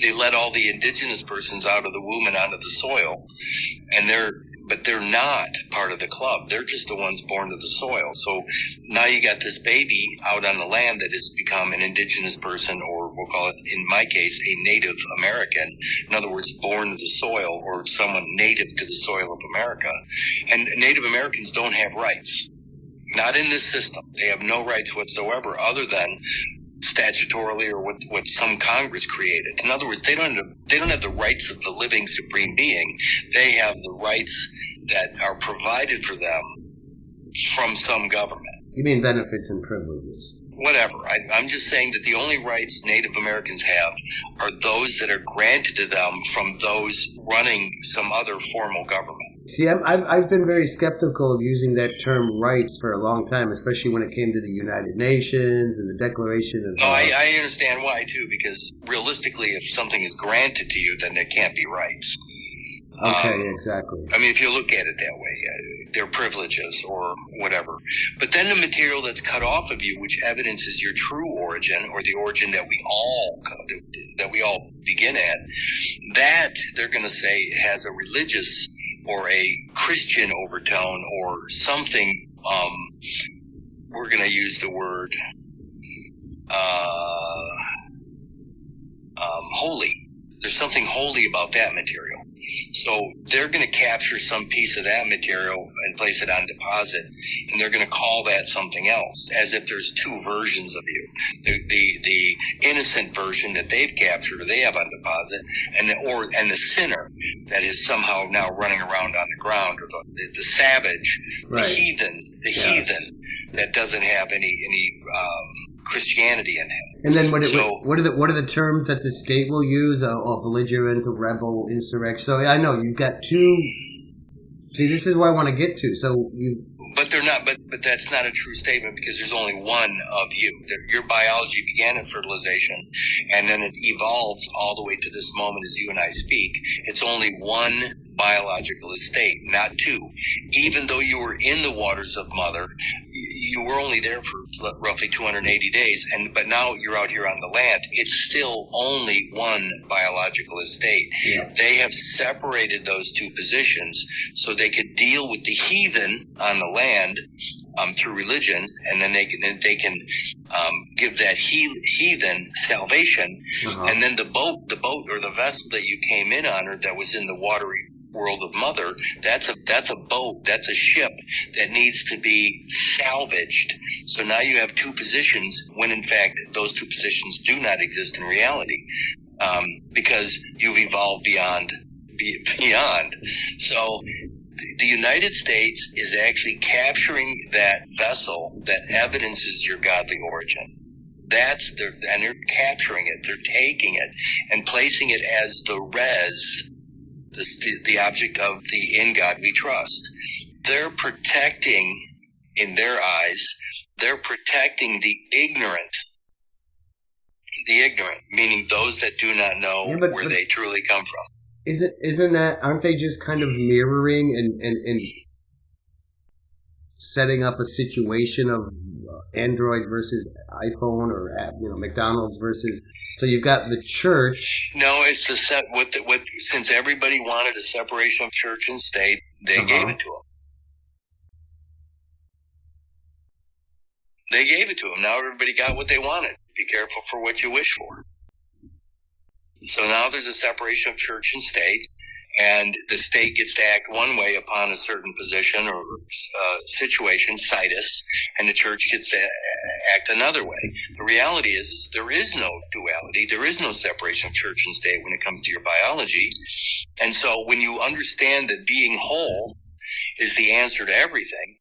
they let all the indigenous persons out of the womb and onto the soil, and they're but they're not part of the club. They're just the ones born to the soil. So now you got this baby out on the land that has become an indigenous person, or we'll call it, in my case, a Native American. In other words, born to the soil, or someone native to the soil of America. And Native Americans don't have rights not in this system. They have no rights whatsoever other than statutorily or what, what some Congress created. In other words, they don't have, they don't have the rights of the living supreme being. They have the rights that are provided for them from some government. You mean benefits and privileges? Whatever. I, I'm just saying that the only rights Native Americans have are those that are granted to them from those running some other formal government. See, i have I've been very skeptical of using that term rights for a long time, especially when it came to the United Nations and the Declaration of. No, I, I understand why too, because realistically, if something is granted to you, then it can't be rights. Okay, um, exactly. I mean, if you look at it that way, uh, they're privileges or whatever. But then the material that's cut off of you, which evidences your true origin or the origin that we all that we all begin at, that they're going to say has a religious or a Christian overtone or something. Um, we're going to use the word uh, um, holy. There's something holy about that material. So they're going to capture some piece of that material and place it on deposit, and they're going to call that something else, as if there's two versions of you. The the, the innocent version that they've captured or they have on deposit, and the, or and the sinner that is somehow now running around on the ground, or the the, the savage, right. the heathen, the yes. heathen that doesn't have any any um, Christianity in it. And then what, so, what are the what are the terms that the state will use? A, a belligerent, a rebel, insurrection. So I know you've got two. See, this is where I want to get to. So you. But they're not. But but that's not a true statement because there's only one of you. Your biology began in fertilization, and then it evolves all the way to this moment as you and I speak. It's only one biological estate, not two. Even though you were in the waters of mother, you were only there for roughly 280 days, and but now you're out here on the land. It's still only one biological estate. Yeah. They have separated those two positions so they could deal with the heathen on the land um, through religion, and then they can they can um, give that he, heathen salvation, uh-huh. and then the boat, the boat or the vessel that you came in on, or that was in the watery world of mother that's a that's a boat that's a ship that needs to be salvaged so now you have two positions when in fact those two positions do not exist in reality um, because you've evolved beyond beyond so the United States is actually capturing that vessel that evidences your godly origin. That's their, and they're capturing it. They're taking it and placing it as the res the, the object of the in God we trust. They're protecting, in their eyes, they're protecting the ignorant. The ignorant, meaning those that do not know yeah, but, where but, they truly come from. isn't isn't that aren't they just kind of mirroring and and, and setting up a situation of Android versus iPhone or you know McDonald's versus so you've got the church. No, it's the set with the, with since everybody wanted a separation of church and state, they uh-huh. gave it to them. They gave it to them. Now everybody got what they wanted. Be careful for what you wish for. So now there's a separation of church and state and the state gets to act one way upon a certain position or uh, situation, situs, and the church gets to act another way. The reality is there is no duality. There is no separation of church and state when it comes to your biology. And so when you understand that being whole is the answer to everything,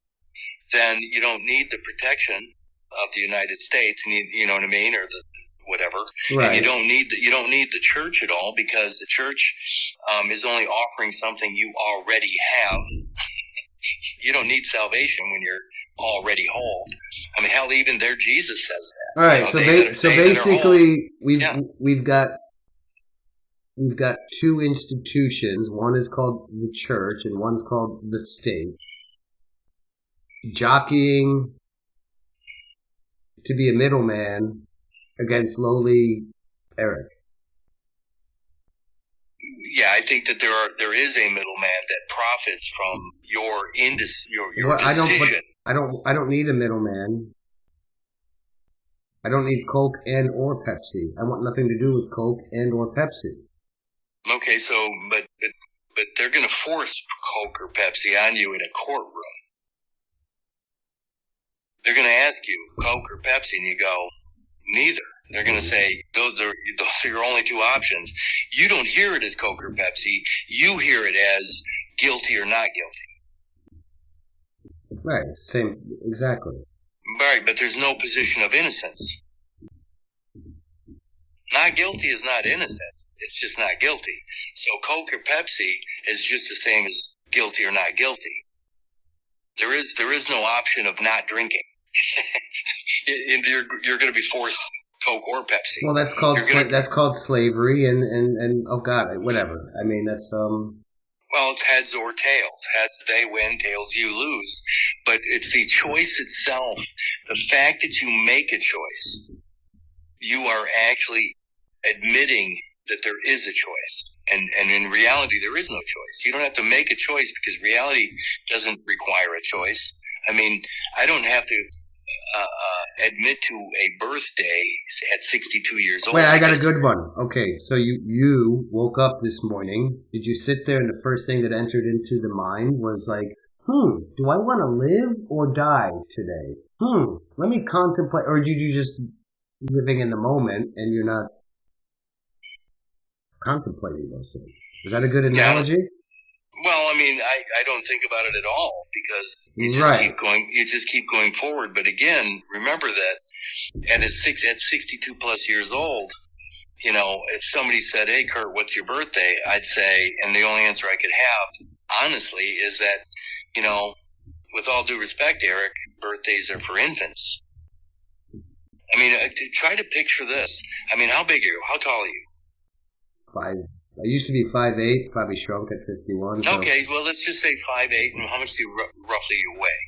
then you don't need the protection of the United States, you, know what I mean, or the, whatever. Right. And you don't need the, you don't need the church at all because the church um, is only offering something you already have. you don't need salvation when you're already whole. I mean, hell, even there Jesus says that. All right, you know, so ba- so basically, we've yeah. we've got we've got two institutions. One is called the church, and one's called the state. Jockeying to be a middleman against lowly Eric. Yeah, I think that there are there is a middleman that profits from your indus your your well, decision. I don't, I don't I don't need a middleman. I don't need Coke and or Pepsi. I want nothing to do with Coke and or Pepsi. Okay, so but but but they're going to force Coke or Pepsi on you in a courtroom. They're going to ask you Coke or Pepsi, and you go, Neither. They're going to mm-hmm. say those are those are your only two options. You don't hear it as Coke or Pepsi. You hear it as guilty or not guilty. Right. Same. Exactly. Right, but there's no position of innocence. Not guilty is not innocent. It's just not guilty. So Coke or Pepsi is just the same as guilty or not guilty. There is there is no option of not drinking. you're you're going to be forced Coke or Pepsi. Well, that's called gonna, that's called slavery, and, and and oh god, whatever. I mean, that's um. Well, it's heads or tails. Heads they win, tails you lose. But it's the choice itself. The fact that you make a choice, you are actually admitting that there is a choice. And, and in reality, there is no choice. You don't have to make a choice because reality doesn't require a choice. I mean, I don't have to uh, admit to a birthday at 62 years old. Wait, I got a good one. Okay, so you you woke up this morning. Did you sit there and the first thing that entered into the mind was like, hmm, do I want to live or die today? Hmm, let me contemplate. Or did you just living in the moment and you're not contemplating those things? Is that a good analogy? Well, I mean, I, I don't think about it at all because you just right. keep going, you just keep going forward. But again, remember that at six, at 62 plus years old, you know, if somebody said, Hey, Kurt, what's your birthday? I'd say, and the only answer I could have, honestly, is that, you know, with all due respect, Eric, birthdays are for infants. I mean, uh, try to picture this. I mean, how big are you? How tall are you? Five I used to be five eight, probably shrunk at 51. So. Okay, well, let's just say five eight. And how much do you r- roughly you weigh?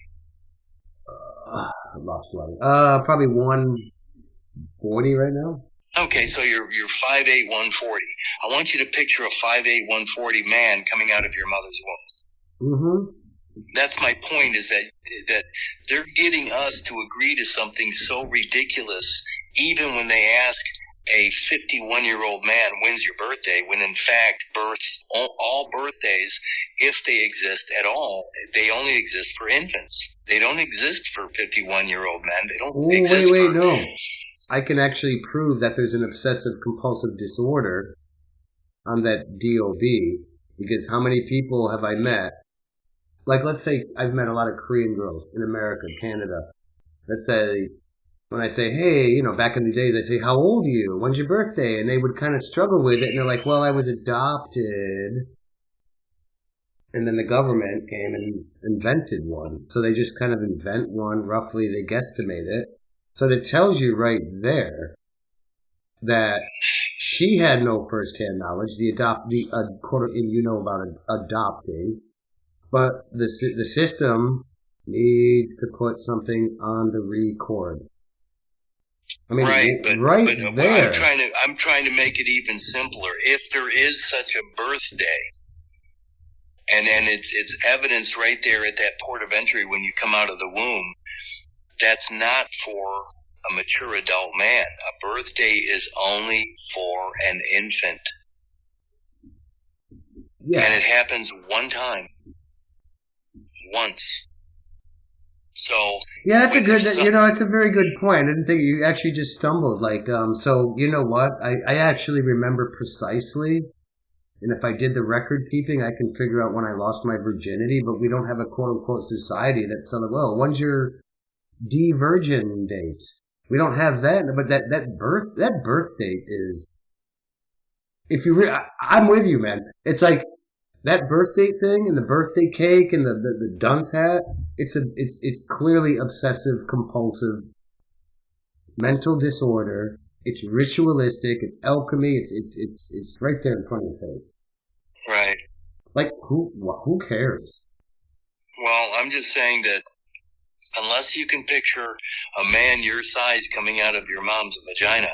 Uh, I lost one. Uh, probably 140 right now. Okay, so you're you're five eight, one forty. I want you to picture a five eight, one forty man coming out of your mother's womb. Mm-hmm. That's my point. Is that that they're getting us to agree to something so ridiculous, even when they ask a 51 year old man wins your birthday when in fact births all, all, birthdays if they exist at all they only exist for infants. They don't exist for 51 year old men. They don't Ooh, exist wait wait for, no. i can actually prove that there's an obsessive compulsive disorder on that dob because how many people have i met? Like let's say i've met a lot of korean girls in america canada let's say when I say, hey, you know, back in the days, I say, how old are you? When's your birthday? And they would kind of struggle with it. And they're like, well, I was adopted. And then the government came and invented one. So they just kind of invent one. Roughly, they guesstimate it. So it tells you right there that she had no first-hand knowledge. The adopt the uh, quote, you know about adopting, but the the system needs to put something on the record. I mean, right, but, right but there. I'm trying to I'm trying to make it even simpler. If there is such a birthday, and and it's it's evidence right there at that port of entry when you come out of the womb, that's not for a mature adult man. A birthday is only for an infant. Yeah. And it happens one time. Once. So yeah, that's a good. Some, you know, it's a very good point. I didn't think you actually just stumbled. Like, um, so you know what? I I actually remember precisely, and if I did the record keeping, I can figure out when I lost my virginity. But we don't have a quote unquote society that's like, well, when's your de virgin date? We don't have that. But that that birth that birth date is. If you, re- I, I'm with you, man. It's like that birthday thing and the birthday cake and the, the, the dunce hat, it's a it's it's clearly obsessive compulsive mental disorder. It's ritualistic, it's alchemy, it's it's it's it's right there in front of your face. Right. Like who who cares? Well, I'm just saying that unless you can picture a man your size coming out of your mom's vagina,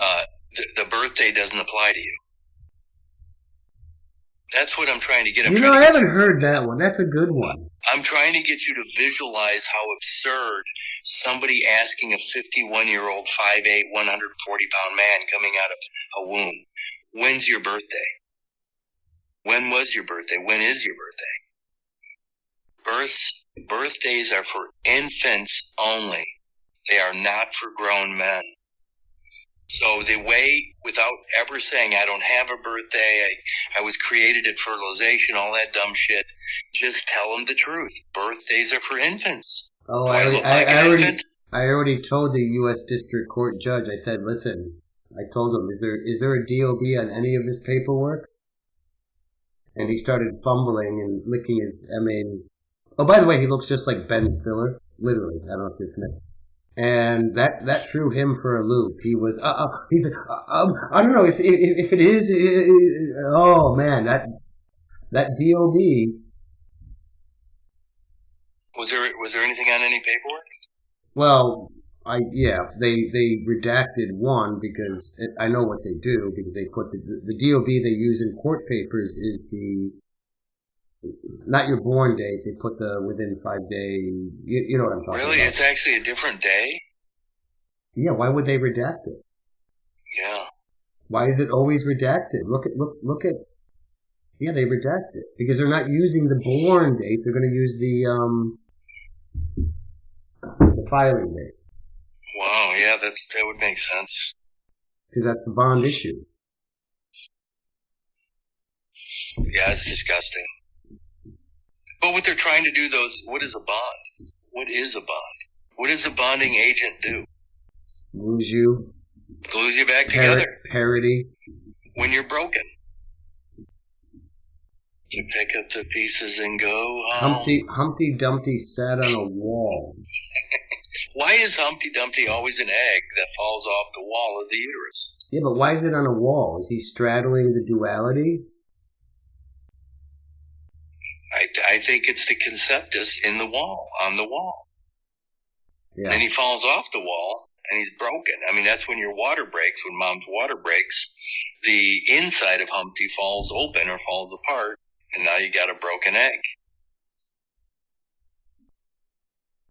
uh, the, the birthday doesn't apply to you. That's what I'm trying to get. I'm you know, I haven't heard that one. That's a good one. I'm trying to get you to visualize how absurd somebody asking a 51 year old, 5'8", 140 pound man coming out of a womb, when's your birthday? When was your birthday? When is your birthday? Births, birthdays are for infants only. They are not for grown men. So they wait without ever saying, I don't have a birthday. I, I was created at fertilization, all that dumb shit. Just tell them the truth. Birthdays are for infants. Oh, I, I, I, I already, I already told the U.S. District Court judge, I said, listen, I told him, is there, is there a DOB on any of this paperwork? And he started fumbling and licking his, I mean, oh, by the way, he looks just like Ben Stiller. Literally. I don't know if you're familiar and that that threw him for a loop. He was, uh, uh he's, uh, um, I don't know if if, if it is. oh man, that that DOB. Was there was there anything on any paperwork? Well, I yeah, they they redacted one because it, I know what they do because they put the the DOB they use in court papers is the not your born date. They put the within five day. You, you know what I'm talking really? about. Really, it's actually a different day. Yeah. Why would they redact it? Yeah. Why is it always redacted? Look at look look at. Yeah, they redact it because they're not using the born date. They're going to use the um the filing date. Wow. Yeah, that's that would make sense. Because that's the bond issue. Yeah, it's disgusting. But what they're trying to do, those what is a bond? What is a bond? What does a bonding agent do? Glues you. Glues you back Par- together. Parity. When you're broken. You pick up the pieces and go home. Humpty, Humpty Dumpty sat on a wall. why is Humpty Dumpty always an egg that falls off the wall of the uterus? Yeah, but why is it on a wall? Is he straddling the duality? I, I think it's the conceptus in the wall, on the wall. Yeah. And then he falls off the wall and he's broken. I mean, that's when your water breaks. When mom's water breaks, the inside of Humpty falls open or falls apart, and now you got a broken egg.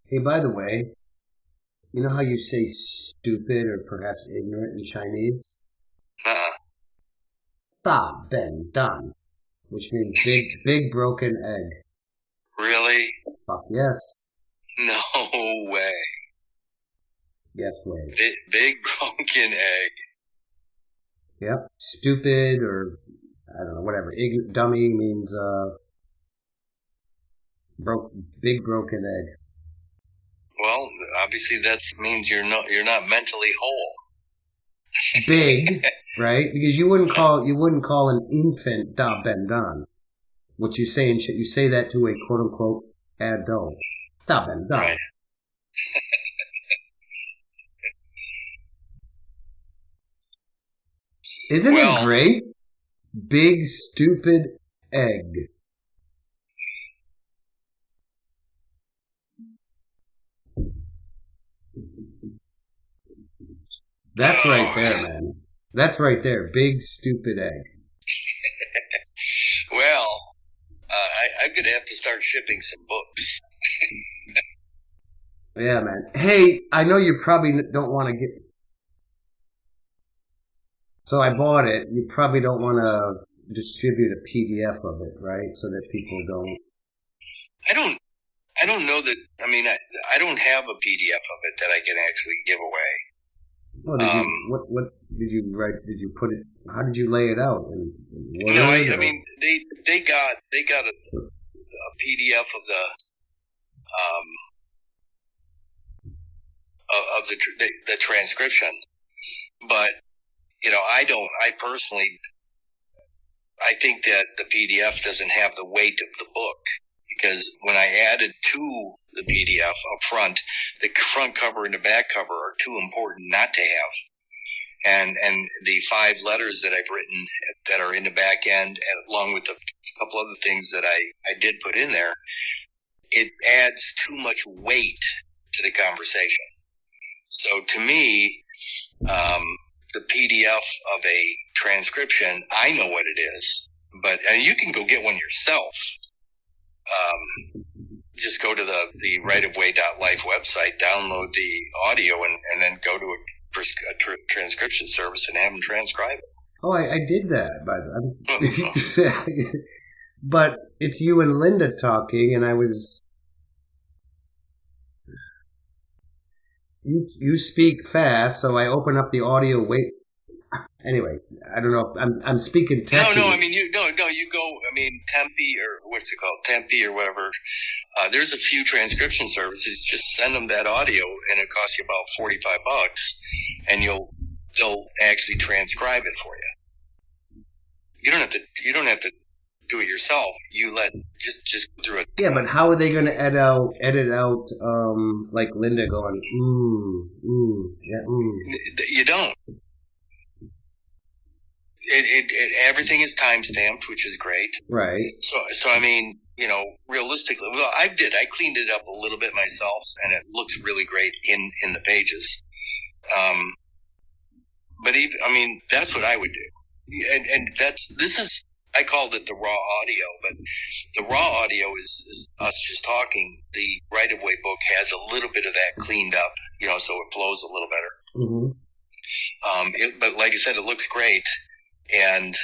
Hey, by the way, you know how you say stupid or perhaps ignorant in Chinese? Uh-uh. Da Ben Dan which means big, big broken egg. Really? Fuck yes. No way. Yes way. Big, big broken egg. Yep. Stupid or I don't know, whatever. Ig- dummy means uh broke big broken egg. Well, obviously that means you're not you're not mentally whole. Big right? Because you wouldn't call you wouldn't call an infant da ben dan. What you say and you say that to a quote unquote adult. Da ben dan. Right. Isn't Well- it great? Big stupid egg. That's right there, man. That's right there. Big stupid egg. Well, uh, I, I'm going to have to start shipping some books. Yeah, man. Hey, I know you probably don't want to get. So I bought it. You probably don't want to distribute a PDF of it, right? So that people don't. I don't. I don't know that. I mean, I, I don't have a PDF of it that I can actually give away. Well, did you, Um, what what did you write? Did you put it? How did you lay it out? No, I, I mean they they got they got a, a PDF of the um of, of the, the the transcription, but you know I don't. I personally, I think that the PDF doesn't have the weight of the book because when I added to the PDF up front, the front cover and the back cover are too important not to have and and the five letters that I've written that are in the back end, and along with a couple other things that I I did put in there, it adds too much weight to the conversation. So to me, um, the PDF of a transcription, I know what it is, but and you can go get one yourself. Um, just go to the the rightofway.life website, download the audio, and, and then go to a a tr- transcription service and have them transcribe it. Oh, I, I did that, by the way. Oh, but it's you and Linda talking, and I was. You you speak fast, so I open up the audio. Wait. Anyway, I don't know. If I'm I'm speaking No, no, I mean you no no you go I mean Tempe or what's it called Tempe or whatever. Uh, there's a few transcription services. Just send them that audio, and it costs you about forty five bucks, and you'll they'll actually transcribe it for you. You don't have to you don't have to do it yourself. You let just just go through it. Yeah, but how are they going to edit out edit out um like Linda going mm mm yeah mm you don't. It, it, it everything is time stamped, which is great. right So, so I mean, you know, realistically, well, I did. I cleaned it up a little bit myself, and it looks really great in in the pages. Um, but even, I mean, that's what I would do, and and that's this is I called it the raw audio, but the raw audio is, is us just talking. The right of way book has a little bit of that cleaned up, you know, so it flows a little better. Mm-hmm. Um, it, but like I said, it looks great. And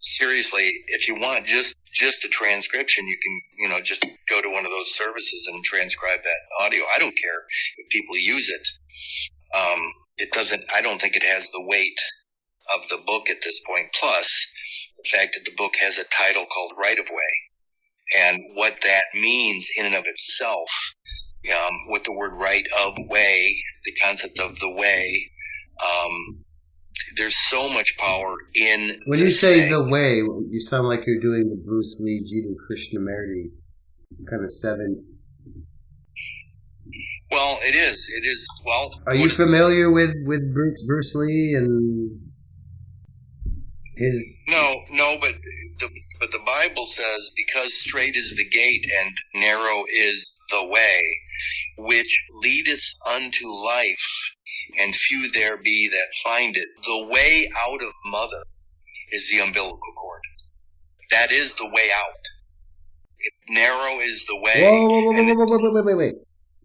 seriously, if you want just just a transcription, you can you know just go to one of those services and transcribe that audio. I don't care if people use it. Um, it doesn't. I don't think it has the weight of the book at this point. Plus, the fact that the book has a title called Right of Way, and what that means in and of itself, um, with the word right of way, the concept of the way. Um, there's so much power in. When you say thing. the way, you sound like you're doing the Bruce Lee, Jiddu Krishnamurti kind of seven. well, it is. It is. Well, Are you familiar with with Bruce, Bruce Lee and his? No, no, but the, but the Bible says because straight is the gate and narrow is the way, which leadeth unto life, and few there be that find it. The way out of mother is the umbilical cord. That is the way out. If narrow is the way. Whoa, whoa, whoa, whoa, whoa, whoa, wait, wait, wait!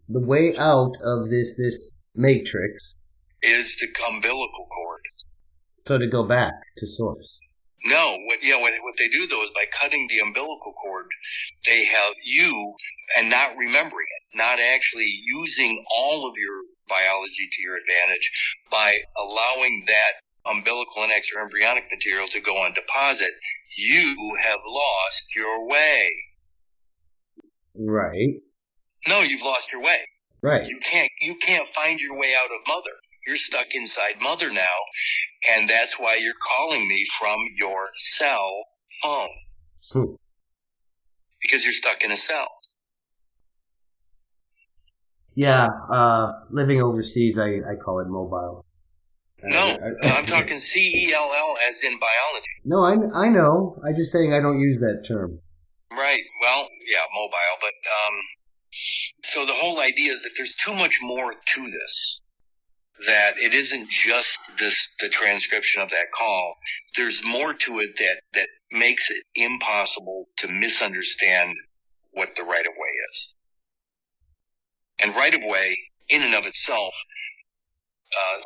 The way out of this this matrix, is the umbilical cord. so to go back to source. No, what yeah, what, what they do though is by cutting the umbilical cord, they have you and not remembering it, not actually using all of your biology to your advantage by allowing that umbilical and extra embryonic material to go on deposit, you have lost your way. Right, No, you've lost your way. right. You can't you can't find your way out of mother. You're stuck inside mother now, and that's why you're calling me from your cell phone. Hmm. Because you're stuck in a cell. Yeah, uh, living overseas, I, I call it mobile. No, I'm talking C E L L as in biology. No, I, I know. I'm just saying I don't use that term. Right. Well, yeah, mobile, but um, so the whole idea is that there's too much more to this. That it isn't just this the transcription of that call. There's more to it that that makes it impossible to misunderstand what the right of way is. And right of way, in and of itself, uh,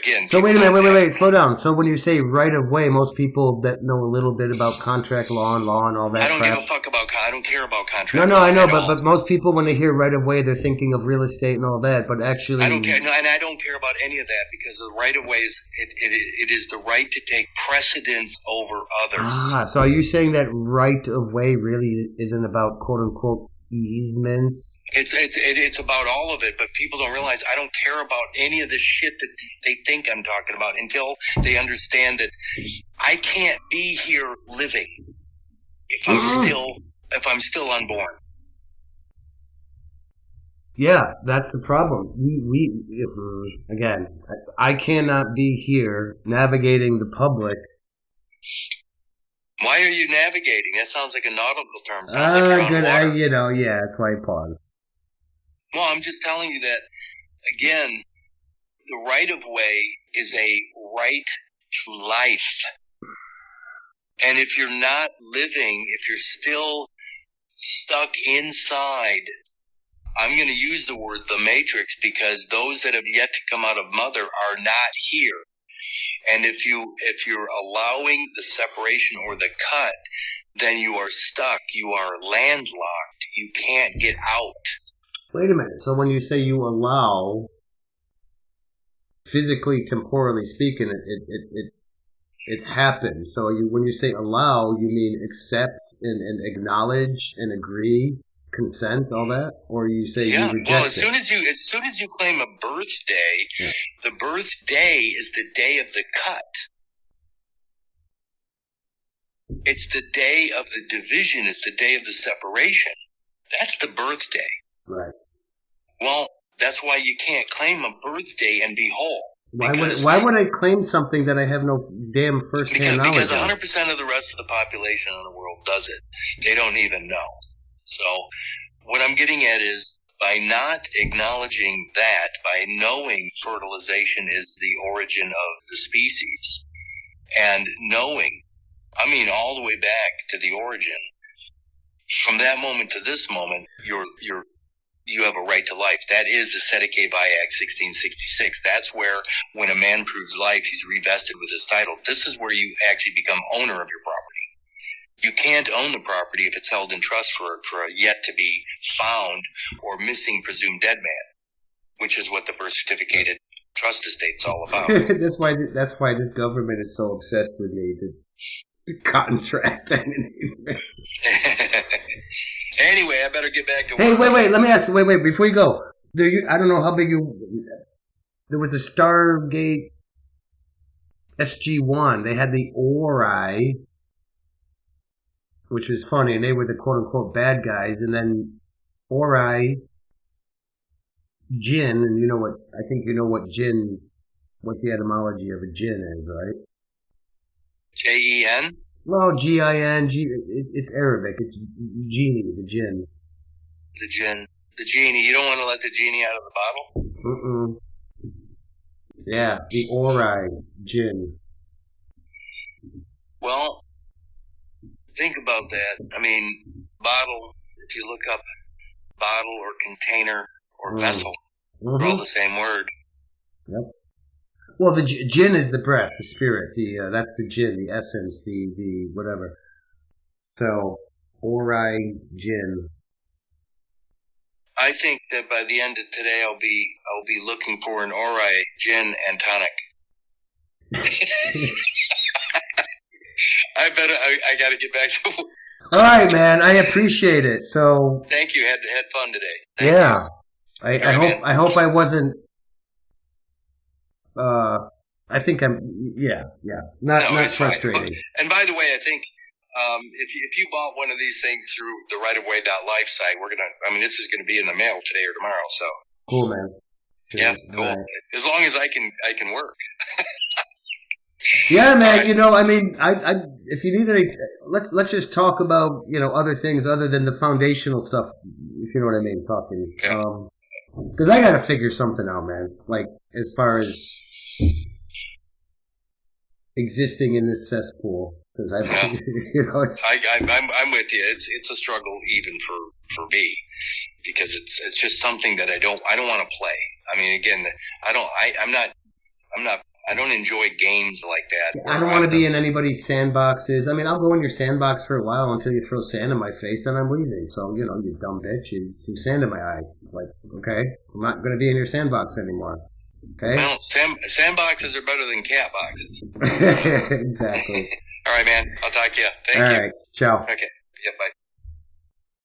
again. So wait a minute, wait, wait, wait, slow down. So when you say right of way, most people that know a little bit about contract law and law and all that. I don't crap, give a fuck about. I don't care about contract. No, no, law I know, but all. but most people when they hear right of way, they're thinking of real estate and all that. But actually, I don't care, no, and I don't care about any of that because the right of way is it, it, it is the right to take precedence over others. Ah, so are you saying that right of way really isn't about quote unquote easements? It's it's it, it's about all of it, but people don't realize I don't care about any of the shit that they think I'm talking about until they understand that I can't be here living if I'm Mhm. still if I'm still unborn. Yeah, that's the problem. We we again, I cannot be here navigating the public. Why are you navigating? That sounds like a nautical term. Sounds like Ah, good. I, you know, yeah, that's why I paused. Well, I'm just telling you that again. The right of way is a right to life, and if you're not living, if you're still stuck inside, I'm going to use the word the matrix because those that have yet to come out of mother are not here. And if you if you're allowing the separation or the cut, then you are stuck. You are landlocked. You can't get out. Wait a minute. So when you say you allow, physically, temporally speaking, it it it it, it happens. So you when you say allow, you mean accept and, and acknowledge and agree, consent, all that, or you say yeah. you reject Well, as it. soon as you as soon as you claim a birthday, Yeah. the birthday is the day of the cut. It's the day of the division. It's the day of the separation. That's the birthday. right. Well, that's why you can't claim a birthday and be whole. Why would why would I claim something that I have no damn first hand knowledge because 100% of the rest of the population in the world does it. They don't even know. So, what I'm getting at is by not acknowledging that, by knowing fertilization is the origin of the species, and knowing, I mean, all the way back to the origin, from that moment to this moment, you're, you're, you have a right to life. That is the Cestui Que Act 1666. That's where when a man proves life, he's revested with his title. This is where you actually become owner of your property. You can't own the property if it's held in trust for, for a yet to be found or missing presumed dead man, which is what the birth certificated trust estate's all about. that's why that's why this government is so obsessed with me. The, the contract. anyway, I better get back to hey, wait, wait. Let me ask you. Wait, wait. Before you go, there you, I don't know how big you. There was a Stargate SG One. They had the Ori, which was funny, and they were the quote unquote bad guys, and then Ori, Jin, and you know what? I think you know what Jin, what the etymology of a Jin is, right? J E N? Well, G I N G. It's Arabic. It's genie, the Jin. The gin. The genie. You don't want to let the genie out of the bottle? Mm-mm. Yeah, the Ori Jin. Well, think about that. I mean, bottle, if you look up bottle or container or Mm. vessel, they're all Mhm. the same word. Yep. Well, the Jin is the breath, the spirit. The uh, that's the Jin, the essence, the the whatever. So Ori Jin. I think that by the end of today, I'll be I'll be looking for an Ori gin and tonic. I better. I, I got to get back to. work. All right, man. I appreciate it. So Thank you. Had had fun today. Thank yeah, I, I right, hope man. I hope I wasn't. Uh, I think I'm. Yeah, yeah. Not No, not fine. frustrating. And by the way, I think um, if you, if you bought one of these things through the Right of Way Life site, we're gonna. I mean, this is gonna be in the mail today or tomorrow. So Cool, man. Yeah, cool. Right. As long as I can, I can work. Yeah, man. You know, I mean, I, I, if you need any, let's let's just talk about you know other things other than the foundational stuff. If you know what I mean, talking. Um, because I got to figure something out, man. Like as far as existing in this cesspool, because I, Yeah. you know, it's I, I, I'm, I'm with you. It's, it's a struggle even for, for me because it's, it's just something that I don't, I don't want to play. I mean, again, I don't, I, I'm not, I'm not, I don't enjoy games like that. I don't want to be in anybody's sandboxes. I mean, I'll go in your sandbox for a while until you throw sand in my face, then I'm leaving. So, you know, you dumb bitch, you threw sand in my eye. Like, okay, I'm not going to be in your sandbox anymore. Okay? Well, sand, sandboxes are better than cat boxes. exactly. All right, man. I'll talk to you. Thank All you. right. Ciao. Okay. Yeah, bye.